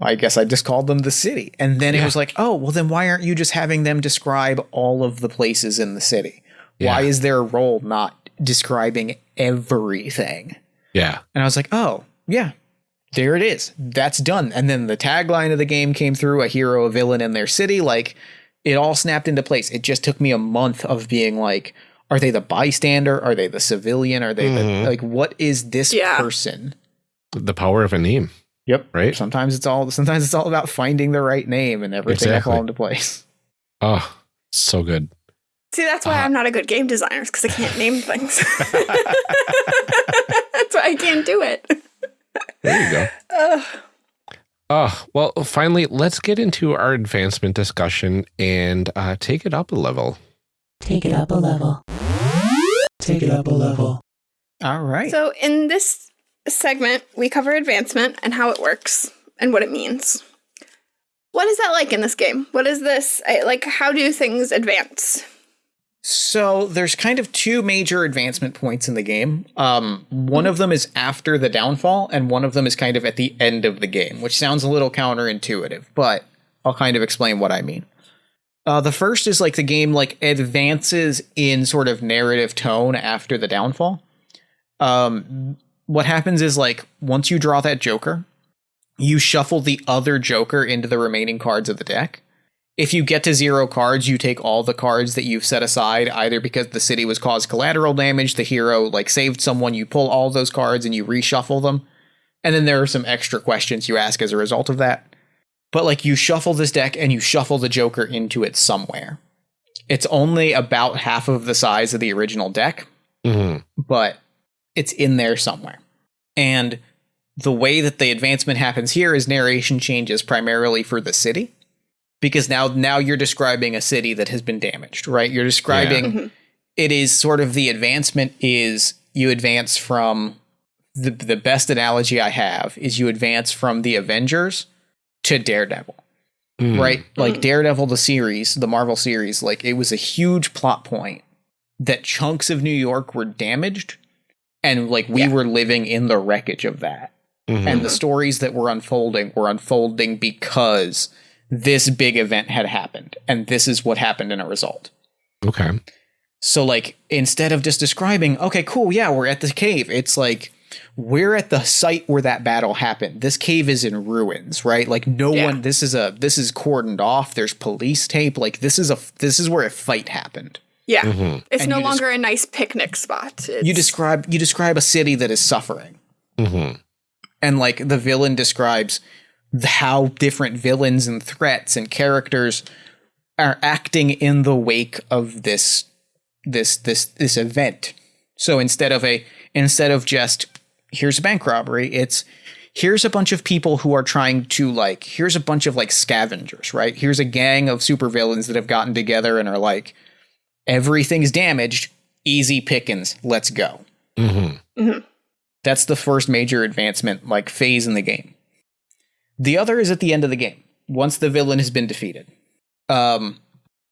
I guess I just called them the city. And then yeah. it was like, oh, well, then why aren't you just having them describe all of the places in the city? Yeah. Why is their role not describing everything? Yeah. And I was like, oh, yeah, there it is. That's done. And then the tagline of the game came through a hero, a villain in their city. Like it all snapped into place. It just took me a month of being like, are they the bystander? Are they the civilian? Are they mm-hmm. the, like, what is this yeah. person? The power of a name. Yep. Right. Sometimes it's all, sometimes it's all about finding the right name and everything exactly. fall into place. Oh, so good. See, that's why uh, I'm not a good game designer because I can't name things. <laughs> that's why I can't do it. There you go. Uh, uh, well, finally, let's get into our advancement discussion and uh, take it up a level. Take it up a level. Take it up a level. All right. So, in this segment, we cover advancement and how it works and what it means. What is that like in this game? What is this? Like, how do things advance? So there's kind of two major advancement points in the game. Um, one of them is after the downfall, and one of them is kind of at the end of the game, which sounds a little counterintuitive, but I'll kind of explain what I mean. Uh, the first is like the game like advances in sort of narrative tone after the downfall. Um, what happens is like once you draw that Joker, you shuffle the other Joker into the remaining cards of the deck. If you get to zero cards, you take all the cards that you've set aside, either because the city was caused collateral damage, the hero like saved someone, you pull all those cards and you reshuffle them. And then there are some extra questions you ask as a result of that. But like you shuffle this deck and you shuffle the Joker into it somewhere. It's only about half of the size of the original deck, mm-hmm. but it's in there somewhere. And the way that the advancement happens here is narration changes primarily for the city because now now you're describing a city that has been damaged, right? You're describing yeah. Mm-hmm. it is sort of the advancement is you advance from the the best analogy I have is you advance from the Avengers to Daredevil. Mm. Right? Like mm. Daredevil the series, the Marvel series, like it was a huge plot point that chunks of New York were damaged and like we yeah. were living in the wreckage of that. Mm-hmm. And the stories that were unfolding were unfolding because this big event had happened and this is what happened in a result. Okay. So like instead of just describing, okay, cool, yeah, we're at the cave, it's like we're at the site where that battle happened. This cave is in ruins, right? Like no yeah. one this is a this is cordoned off. There's police tape. Like this is a this is where a fight happened. Yeah. Mm-hmm. It's and no longer a nice picnic spot. It's- you describe you describe a city that is suffering. Mm-hmm. And like the villain describes how different villains and threats and characters are acting in the wake of this this this this event. So instead of a instead of just here's a bank robbery, it's here's a bunch of people who are trying to like here's a bunch of like scavengers, right? Here's a gang of supervillains that have gotten together and are like everything's damaged, easy pickings, let's go. Mm-hmm. Mm-hmm. That's the first major advancement like phase in the game. The other is at the end of the game, once the villain has been defeated. Um,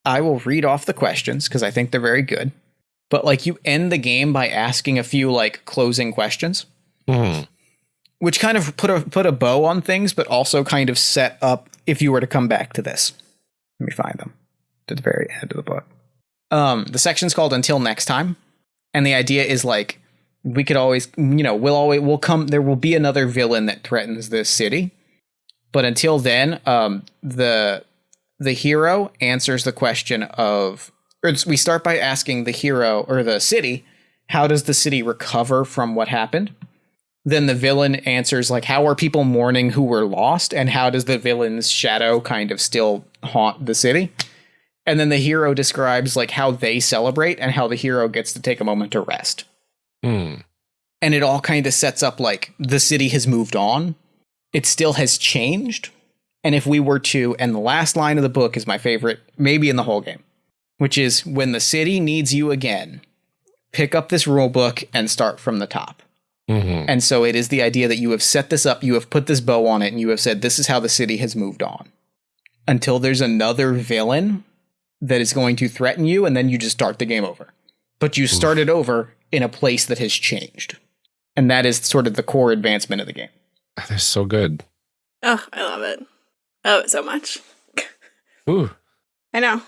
I will read off the questions because I think they're very good. But like you end the game by asking a few like closing questions, mm-hmm. which kind of put a put a bow on things, but also kind of set up if you were to come back to this. Let me find them to the very end of the book. Um, the section's called "Until Next Time," and the idea is like we could always, you know, we'll always we'll come. There will be another villain that threatens this city, but until then, um, the the hero answers the question of, we start by asking the hero or the city, how does the city recover from what happened? Then the villain answers like, how are people mourning who were lost, and how does the villain's shadow kind of still haunt the city? And then the hero describes like how they celebrate and how the hero gets to take a moment to rest. Mm. And it all kind of sets up like the city has moved on it still has changed. And if we were to, and the last line of the book is my favorite, maybe in the whole game, which is when the city needs you again, pick up this rule book and start from the top. Mm-hmm. And so it is the idea that you have set this up, you have put this bow on it, and you have said, this is how the city has moved on. Until there's another villain that is going to threaten you, and then you just start the game over. But you started over in a place that has changed. And that is sort of the core advancement of the game. They're so good. Oh, I love it. I love it so much. <laughs> Ooh. I know.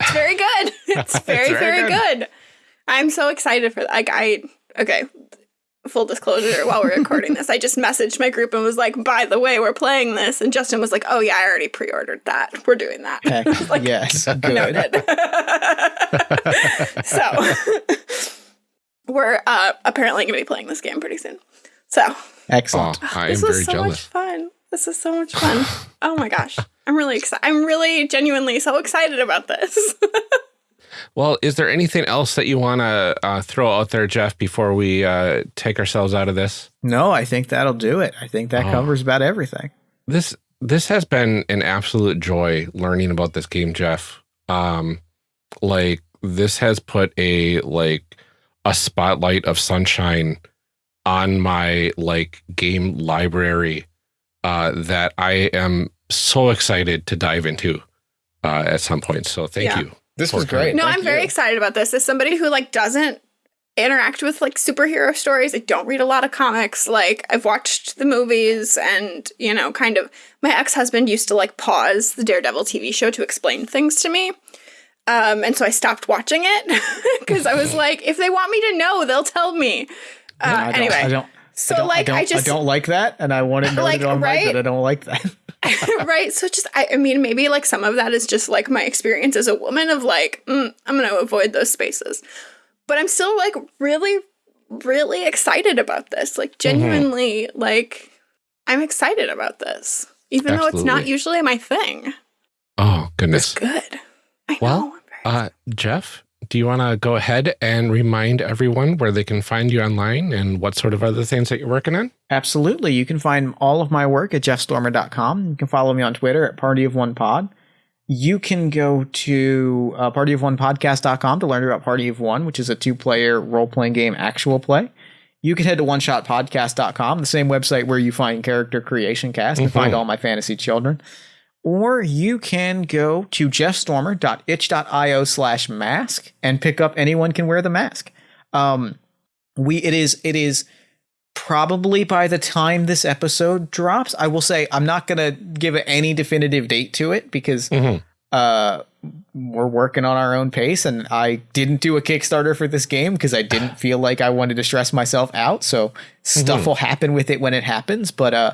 It's very good. <laughs> <laughs> It's very, it's very, very good. good. I'm so excited for that. Like I okay. Full disclosure, while we're recording this, I just messaged my group and was like, by the way, we're playing this. And Justin was like, Oh yeah, I already pre-ordered that. We're doing that. Heck, <laughs> like, yes. Good. <laughs> <laughs> so we're uh, apparently gonna be playing this game pretty soon. So Excellent. Oh, I am very so jealous. much fun. This is so much fun. oh my gosh. I'm really excited. I'm really genuinely so excited about this. Well, is there anything else that you want to uh, throw out there, Jeff, before we uh, take ourselves out of this? No, I think that'll do it. I think that oh. covers about everything. This this has been an absolute joy learning about this game, Jeff. Um, like this has put a like a spotlight of sunshine on my like game library uh, that I am so excited to dive into uh, at some point. So thank yeah. you. This was great. No, thank I'm you. very excited about this. As somebody who like doesn't interact with like superhero stories. I don't read a lot of comics. Like I've watched the movies and, you know, kind of my ex-husband used to like pause the Daredevil TV show to explain things to me. Um, and so I stopped watching it <laughs> because I was <laughs> like, if they want me to know, they'll tell me. Uh, I anyway, I don't. So I don't, like I, I, just I don't like that, and I want to know <laughs> Like, that on right? that I don't like that. <laughs> right. So just I, I mean maybe like some of that is just like my experience as a woman of like mm, I'm gonna avoid those spaces, but I'm still like really really excited about this. Like genuinely like I'm excited about this, even though it's not usually my thing. Oh, goodness. Good. I Well, know. Uh, Jeff, do you want to go ahead and remind everyone where they can find you online and what sort of other things that you're working on? Absolutely. You can find all of my work at jeffstormer.com. You can follow me on Twitter at Party of One Pod. You can go to uh, partyofonepodcast.com to learn about Party of One, which is a two player role playing game actual play. You can head to oneshotpodcast.com, the same website where you find Character Creation Cast and find all my fantasy children. Or you can go to jeffstormer.itch.io slash mask and pick up Anyone Can Wear the Mask. Um, we it is it is probably by the time this episode drops i will say i'm not going to give any definitive date to it because Mhm. uh we're working on our own pace and i didn't do a kickstarter for this game because i didn't feel like i wanted to stress myself out so stuff will happen with it when it happens but uh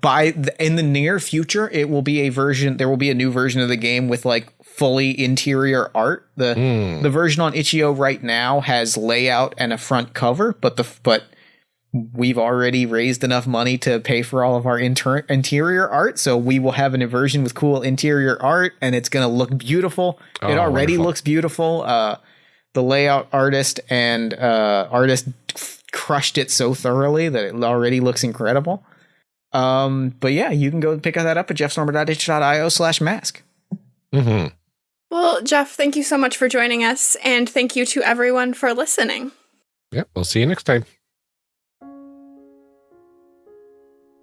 by the, in the near future it will be a version there will be a new version of the game with like fully interior art the Hmm. the version on itch.io right now has layout and a front cover but the but we've already raised enough money to pay for all of our inter- interior art so we will have an version with cool interior art and it's going to look beautiful it Oh, already wonderful. looks beautiful uh the layout artist and uh artist crushed it so thoroughly that it already looks incredible um but yeah you can go pick that up at jeffstormer.itch.io slash mask hmm Well, Jeff, thank you so much for joining us, and thank you to everyone for listening. Yep, we'll see you next time.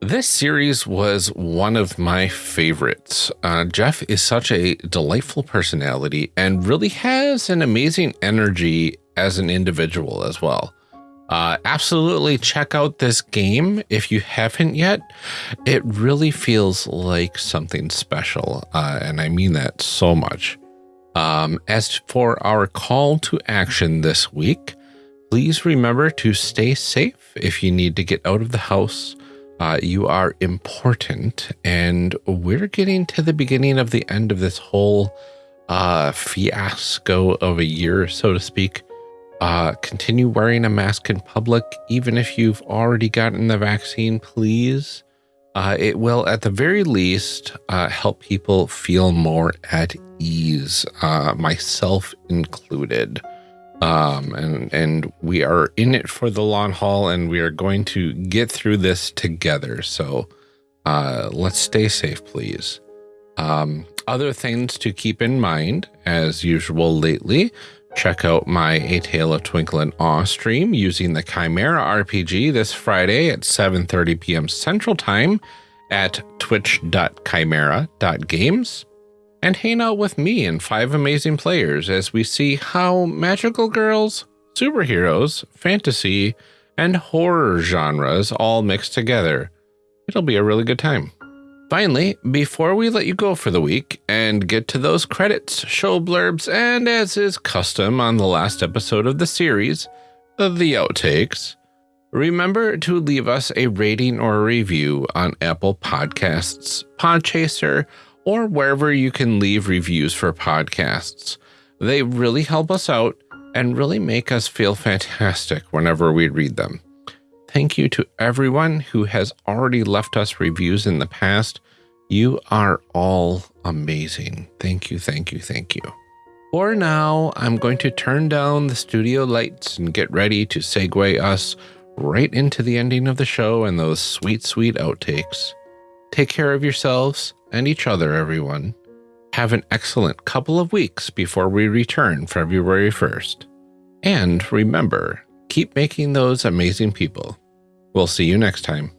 This series was one of my favorites. Uh, Jeff is such a delightful personality and really has an amazing energy as an individual as well. Uh, absolutely check out this game if you haven't yet. It really feels like something special, uh, and I mean that so much. Um, as for our call to action this week, please remember to stay safe if you need to get out of the house. Uh, you are important, and we're getting to the beginning of the end of this whole uh, fiasco of a year, so to speak. Uh, continue wearing a mask in public, even if you've already gotten the vaccine, please. Uh, it will, at the very least, uh, help people feel more at ease, uh, myself included. Um, and and we are in it for the long haul, and we are going to get through this together. So, uh, let's stay safe, please. Um, other things to keep in mind, as usual lately, check out my A Tale of Twinkle and Awe stream using the Chimera RPG this Friday at 7:30 p.m. Central Time at twitch.chimera.games and hang out with me and five amazing players as we see how magical girls, superheroes, fantasy, and horror genres all mix together. It'll be a really good time. Finally, before we let you go for the week and get to those credits, show blurbs, and as is custom on the last episode of the series, the outtakes, remember to leave us a rating or a review on Apple Podcasts, Podchaser, or wherever you can leave reviews for podcasts. They really help us out and really make us feel fantastic whenever we read them. Thank you to everyone who has already left us reviews in the past. You are all amazing. Thank you, thank you, thank you. For now, I'm going to turn down the studio lights and get ready to segue us right into the ending of the show and those sweet, sweet outtakes. Take care of yourselves and each other, everyone. Have an excellent couple of weeks before we return February 1st. And remember, keep making those amazing people. We'll see you next time.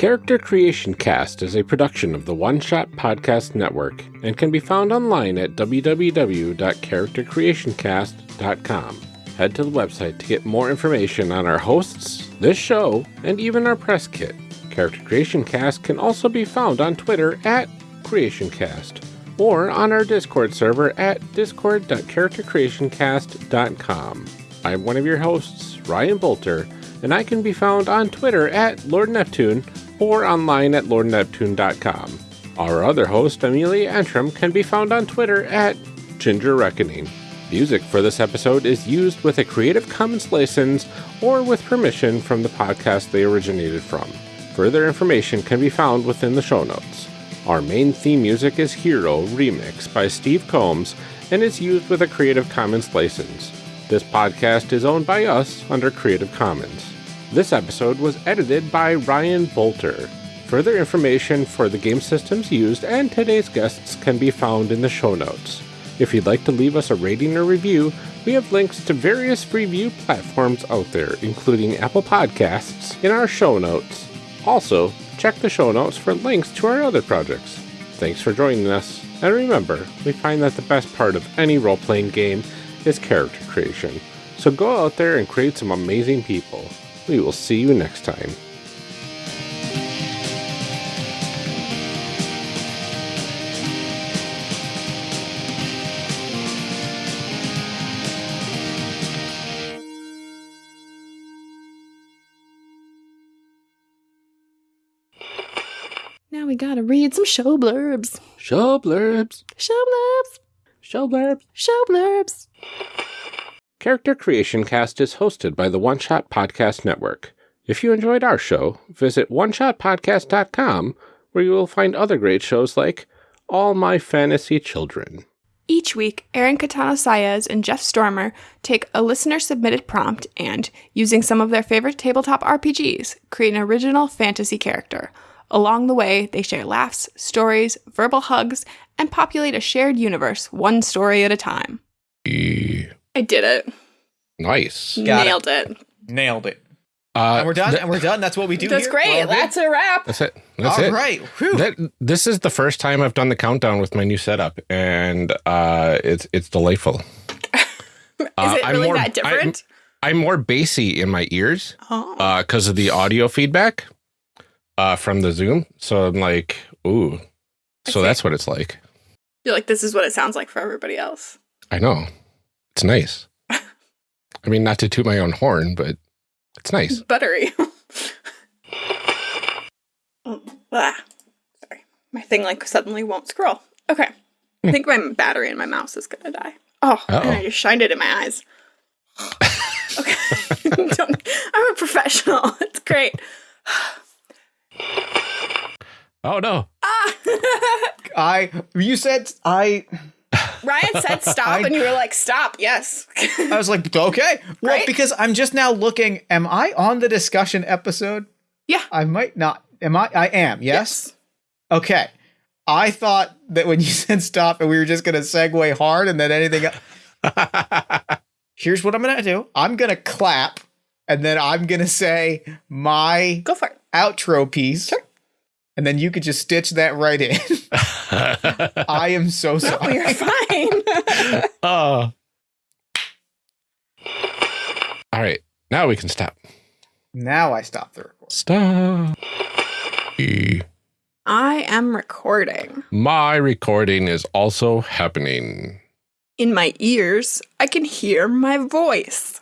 Character Creation Cast is a production of the One Shot Podcast Network and can be found online at www.charactercreationcast.com. Head to the website to get more information on our hosts, this show, and even our press kit. Character Creation Cast can also be found on Twitter at CreationCast or on our Discord server at discord.charactercreationcast.com. I'm one of your hosts, Ryan Boelter, and I can be found on Twitter at Lord Neptune or online at lordneptune.com. Our other host, Amelia Antrim, can be found on Twitter at Ginger Reckoning. Music for this episode is used with a Creative Commons license or with permission from the podcast they originated from. Further information can be found within the show notes. Our main theme music is Hero Remix by Steve Combs and is used with a Creative Commons license. This podcast is owned by us under Creative Commons. This episode was edited by Ryan Boelter. Further information for the game systems used and today's guests can be found in the show notes. If you'd like to leave us a rating or review, we have links to various review platforms out there, including Apple Podcasts, in our show notes. Also, check the show notes for links to our other projects. Thanks for joining us, and remember, we find that the best part of any role playing game is character creation. So go out there and create some amazing people. We will see you next time. Now we gotta read some show blurbs. Show blurbs. Show blurbs. Show blurbs. Show blurbs. Character Creation Cast is hosted by the One Shot Podcast Network. If you enjoyed our show, visit oneshotpodcast.com where you will find other great shows like All My Fantasy Children. Each week, Aaron Catano Saez and Jeff Stormer take a listener submitted prompt and, using some of their favorite tabletop RPGs, create an original fantasy character. Along the way, they share laughs, stories, verbal hugs, and populate a shared universe one story at a time. I did it. Nice. Got Nailed it. Nailed it. Uh, And we're done. th- and we're done. That's what we do. That's here. great. We're all good? That's a wrap. that's it. That's All it. right. Whew. That, this is the first time I've done the countdown with my new setup, and uh, it's it's delightful. <laughs> Is Uh, it I'm really more- that different? I'm more bassy in my ears oh. because of the audio feedback uh, from the Zoom. So I'm like, ooh. I So see. that's what it's like. You're like, this is what it sounds like for everybody else. I know. It's nice. I mean, not to toot my own horn, but it's nice. <laughs> Buttery. Oh, ah. Sorry. My thing like suddenly won't scroll. Okay. I think my battery in my mouse is gonna die. Oh, and Uh-oh. I just shined it in my eyes. okay. <laughs> Don't, I'm a professional. <laughs> It's great. Oh no! Ah! I. You said I. Ryan said <laughs> stop, I- and you were like, stop, yes. I was like, okay. Well, Right? because I'm just now looking. Am I on the discussion episode? yeah. I might not. Am I? I am. Yes. Okay. I thought that when you <laughs> said stop and we were just going to segue hard and then anything. <laughs> Here's what I'm going to do. I'm going to clap and then I'm going to say my Go for it. outro piece. And then you could just stitch that right in. I am so sorry. you're fine. Oh. <laughs> All right. Now we can stop. Now I stop the record. Stop. I am recording. My recording is also happening. In my ears, I can hear my voice.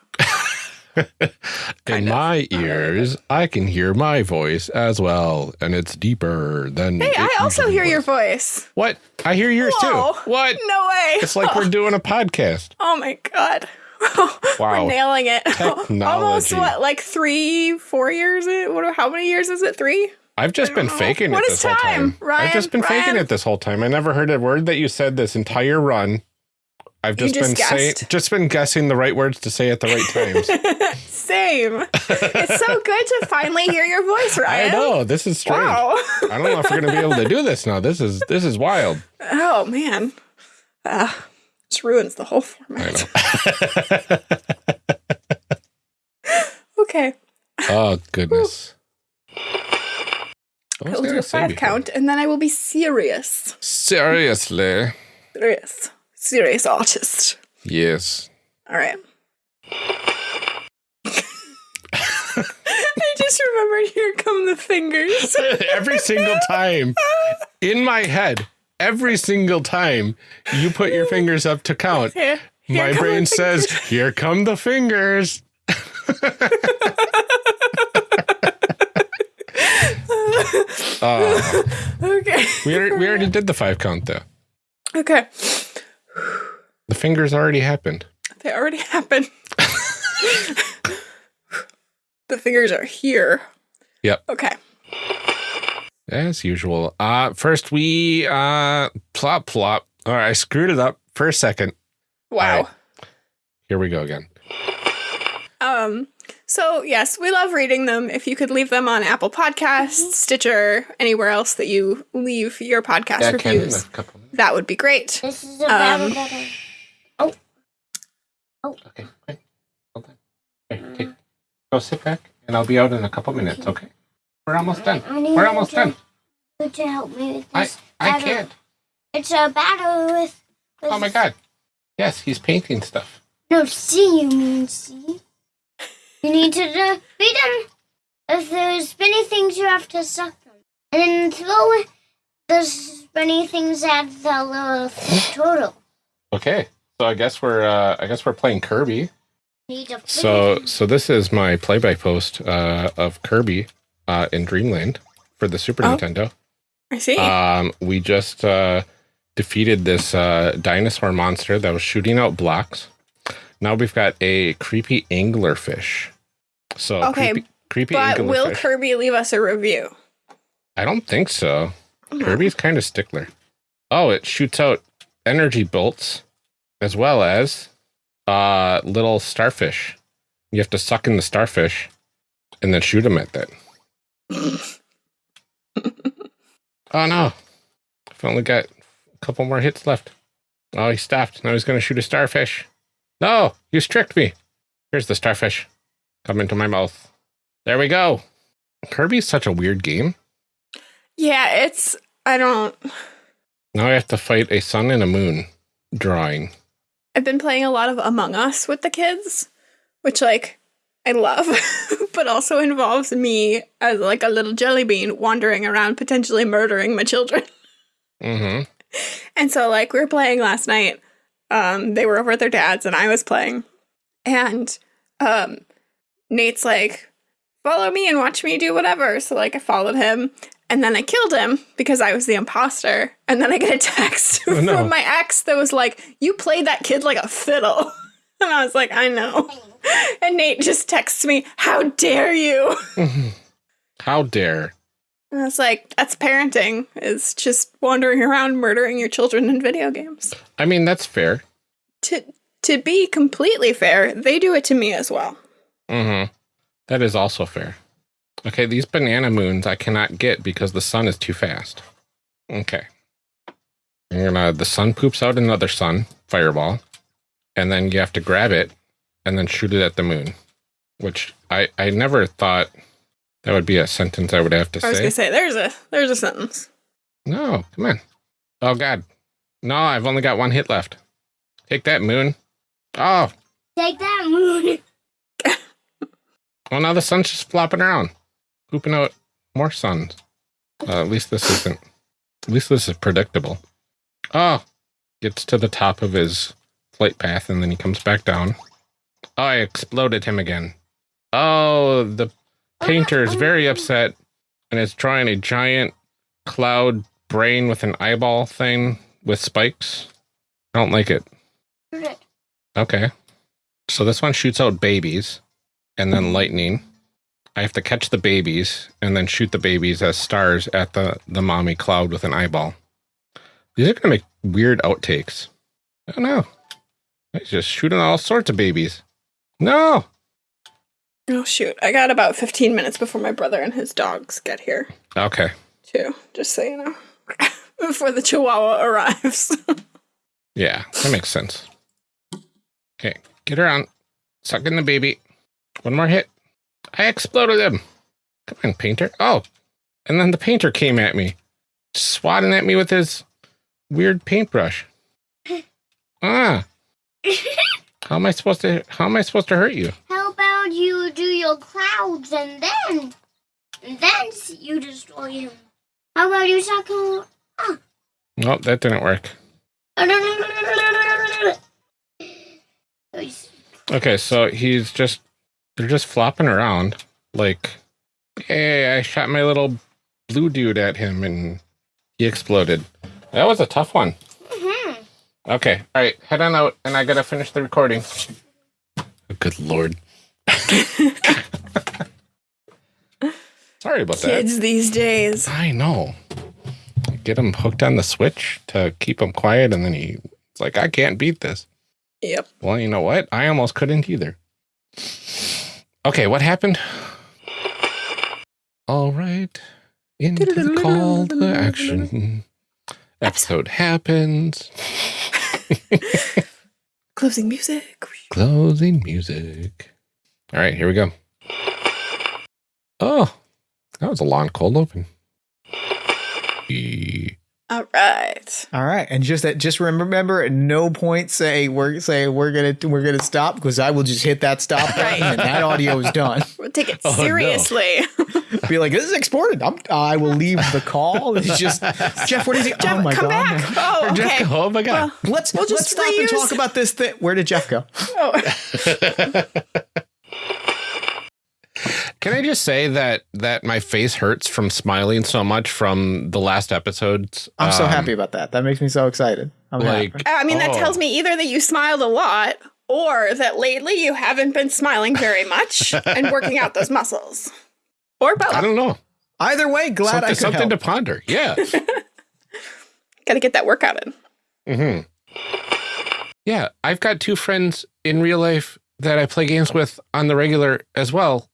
<laughs> In my ears, I can hear my voice as well, and it's deeper than. Hey, I also hear your voice. What? I hear yours Whoa. too. What? No way. It's like we're <laughs> doing a podcast. Oh my god. <laughs> Wow. We're nailing it. Technology. Almost what, like three, four years? What? How many years is it? Three? I've just been know. faking What it is this whole time? time. I've just been Ryan, faking it this whole time. I never heard a word that you said this entire run. I've just, just been saying, just been guessing the right words to say at the right times. <laughs> Same. it's so good to finally hear your voice, <laughs> Ryan. I know this is strange. Wow. I don't know if we're gonna be able to do this now. This is this is wild. oh man. Uh, this ruins the whole format. <laughs> Okay. oh goodness. I will do a five count, and then I will be serious. Seriously. Serious. Serious artist. Yes. All right. I just remembered here come the fingers. <laughs> every single time in my head, every single time you put your fingers up to count, here, here my brain says, Here come the fingers. uh, <laughs> okay. We already, we already <laughs> did the five count though. Okay. The fingers already happened. They already <laughs> happened. the fingers are here. Yep. Okay. As usual. Uh first we uh plop plop. All right, I screwed it up for a second. Wow. Right. Here we go again. Um so yes, we love reading them. If you could leave them on Apple Podcasts, mm-hmm. Stitcher, anywhere else that you leave your podcast yeah, reviews, that would be great. This is a um, battle. Oh. Okay. Okay. Hold on. Okay, okay. Go sit back, and I'll be out in a couple minutes. Okay. We're almost done. We're almost to, done. To help me with this. I I can't. It's a battle with, with. Oh my god. Yes, he's painting stuff. No, see you mean see. You need to uh, beat them. If there's spinny things, you have to suck them. And then throw the spinny things at the little turtle. Okay. So I guess we're uh, I guess we're playing Kirby. So so this is my play by post uh, of Kirby uh, in Dreamland for the Super oh, Nintendo. I see. Um, we just uh, defeated this uh, dinosaur monster that was shooting out blocks. Now we've got a creepy anglerfish. So okay, creepy, creepy but will Kirby leave us a review? I don't think so. Mm-hmm. Kirby's kind of stickler. Oh, it shoots out energy bolts as well as uh little starfish. You have to suck in the starfish and then shoot them at that. <laughs> oh no. I've only got a couple more hits left. Oh, he stopped. Now he's going to shoot a starfish. No, you tricked me. Here's the starfish. Come into my mouth. There we go. Kirby's such a weird game. Yeah, it's. I don't. Now I have to fight a sun and a moon drawing. I've been playing a lot of Among Us with the kids, which, like, I love, <laughs> but also involves me as, like, a little jelly bean wandering around potentially murdering my children. <laughs> Mm-hmm. And so, like, we were playing last night um, they were over at their dad's and I was playing. And um, Nate's like, follow me and watch me do whatever. So like I followed him and then I killed him because I was the imposter. And then I get a text oh, <laughs> no. from my ex that was like, You played that kid like a fiddle. <laughs> And I was like, I know. <laughs> And Nate just texts me, How dare you? How dare? And I was like, that's parenting, is just wandering around murdering your children in video games. I mean, that's fair. To to be completely fair, they do it to me as well. Mm-hmm. That is also fair. Okay, these banana moons I cannot get because the sun is too fast. Okay. You're gonna the sun poops out another sun, fireball, and then you have to grab it and then shoot it at the moon. Which I, I never thought that would be a sentence I would have to say. I was gonna say there's a there's a sentence. No, come on. Oh God, no! I've only got one hit left. Take that, Moon. Oh, take that, Moon. <laughs> well, now the sun's just flopping around, pooping out more suns. Uh, at least this isn't. At least this is predictable. Oh, gets to the top of his flight path and then he comes back down. Oh, I exploded him again. Oh, the painter is very upset and is drawing a giant cloud brain with an eyeball thing with spikes. I don't like it. Okay. So this one shoots out babies and then lightning. I have to catch the babies and then shoot the babies as stars at the, the mommy cloud with an eyeball. These are going to make weird outtakes. I don't know. He's just shooting all sorts of babies. No! Oh shoot! I got about fifteen minutes before my brother and his dogs get here. Okay. Too, just so you know, <laughs> before the Chihuahua arrives. <laughs> yeah, that makes sense. Okay, get around. Suck in the baby. One more hit. I exploded him. Come on, painter. Oh, and then the painter came at me, swatting at me with his weird paintbrush. <laughs> ah. how am I supposed to how am I supposed to hurt you? How about you do your clouds and then and then you destroy him? How about you suck him? Ah. Nope, that didn't work. Okay, so he's just they're just flopping around like hey, I shot my little blue dude at him and he exploded. That was a tough one. Mm-hmm. Okay, all right, head on out and I gotta finish the recording. Good lord. <laughs> Sorry about Kids that. Kids these days. I know. Get him hooked on the switch to keep him quiet, and then he's like, I can't beat this. Yep. Well, you know what? I almost couldn't either. Okay, what happened? All right. Into the call to action. Episode happens. <laughs> Closing music. Closing music. All right, here we go. Oh, that was a long cold open. All right. All right, and just that, just remember, at no point say we're say we're gonna we're gonna stop because I will just hit that stop button and that audio is done. <laughs> We'll take it seriously. Oh, no. Be like, this is exported. I'm, I will leave the call. <laughs> It's just Jeff. What is he? Jeff, oh my come god! Back. Oh, okay. Jeff, oh my god! Well, let's we'll let's stop reuse. and talk about this thing. Where did Jeff go? Oh. <laughs> Can I just say that that my face hurts from smiling so much from the last episodes? I'm um, so happy about that. That makes me so excited. I'm like, happy. I mean, oh. that tells me either that you smiled a lot or that lately you haven't been smiling very much <laughs> and working out those muscles, or both. I don't know. Either way, glad something, I could something help. to ponder. Yeah, <laughs> got to get that workout in. Hmm. Yeah, I've got two friends in real life that I play games with on the regular as well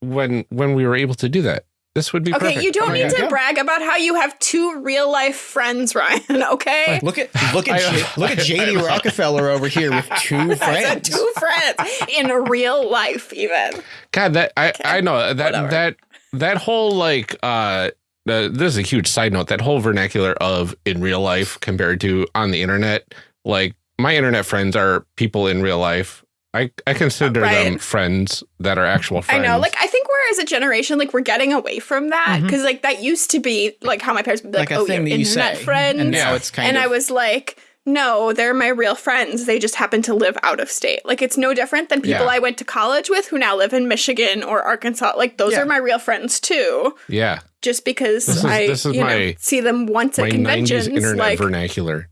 when when we were able to do that. This would be okay. Perfect. You don't oh need to brag about how you have two real life friends, <laughs> Ryan. Okay. look at look at I, <laughs> look at JD Rockefeller over here with <laughs> two friends. two friends in real life, even. God, that I okay. I know that Whatever. that that whole like uh. Uh, this is a huge side note. That whole vernacular of in real life compared to on the internet, like my internet friends are people in real life I, I consider right. them friends that are actual friends. I know. Like, I think we're as a generation, like, we're getting away from that because, mm-hmm. like, that used to be like how my parents would be like, like oh, you're internet say. friends. And now it's kind and of. And I was like, no, they're my real friends. They just happen to live out of state. Like, it's no different than people yeah. I went to college with who now live in Michigan or Arkansas. Like, those yeah. are my real friends too. Yeah. Just because this is, I this is you my, know, see them once at conventions. 90s internet like, vernacular.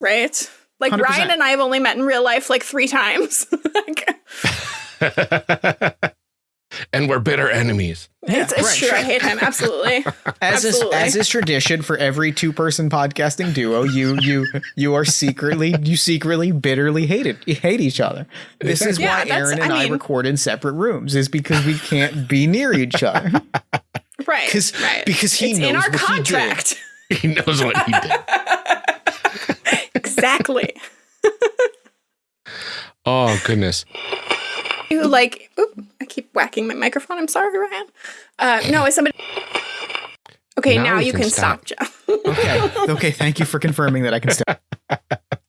Right? Like 100%. Ryan and I have only met in real life like three times. <laughs> <laughs> and we're bitter enemies. Yeah, it's, it's right. true. I hate him absolutely. <laughs> As absolutely. is as is tradition for every two person podcasting duo, you you you are secretly you secretly bitterly hate it hate each other. This is yeah, why Aaron and I, mean, I, record in separate rooms is because we can't be near each other. Right. Because right. because he it's knows in our what contract. He, he knows what he did exactly. <laughs> oh goodness. You like? Oop, I keep whacking my microphone. I'm sorry, Ryan. Uh, no, is somebody? Okay, now, now you can, can stop, stop Jeff. okay. Okay. Thank you for confirming that I can stop. <laughs>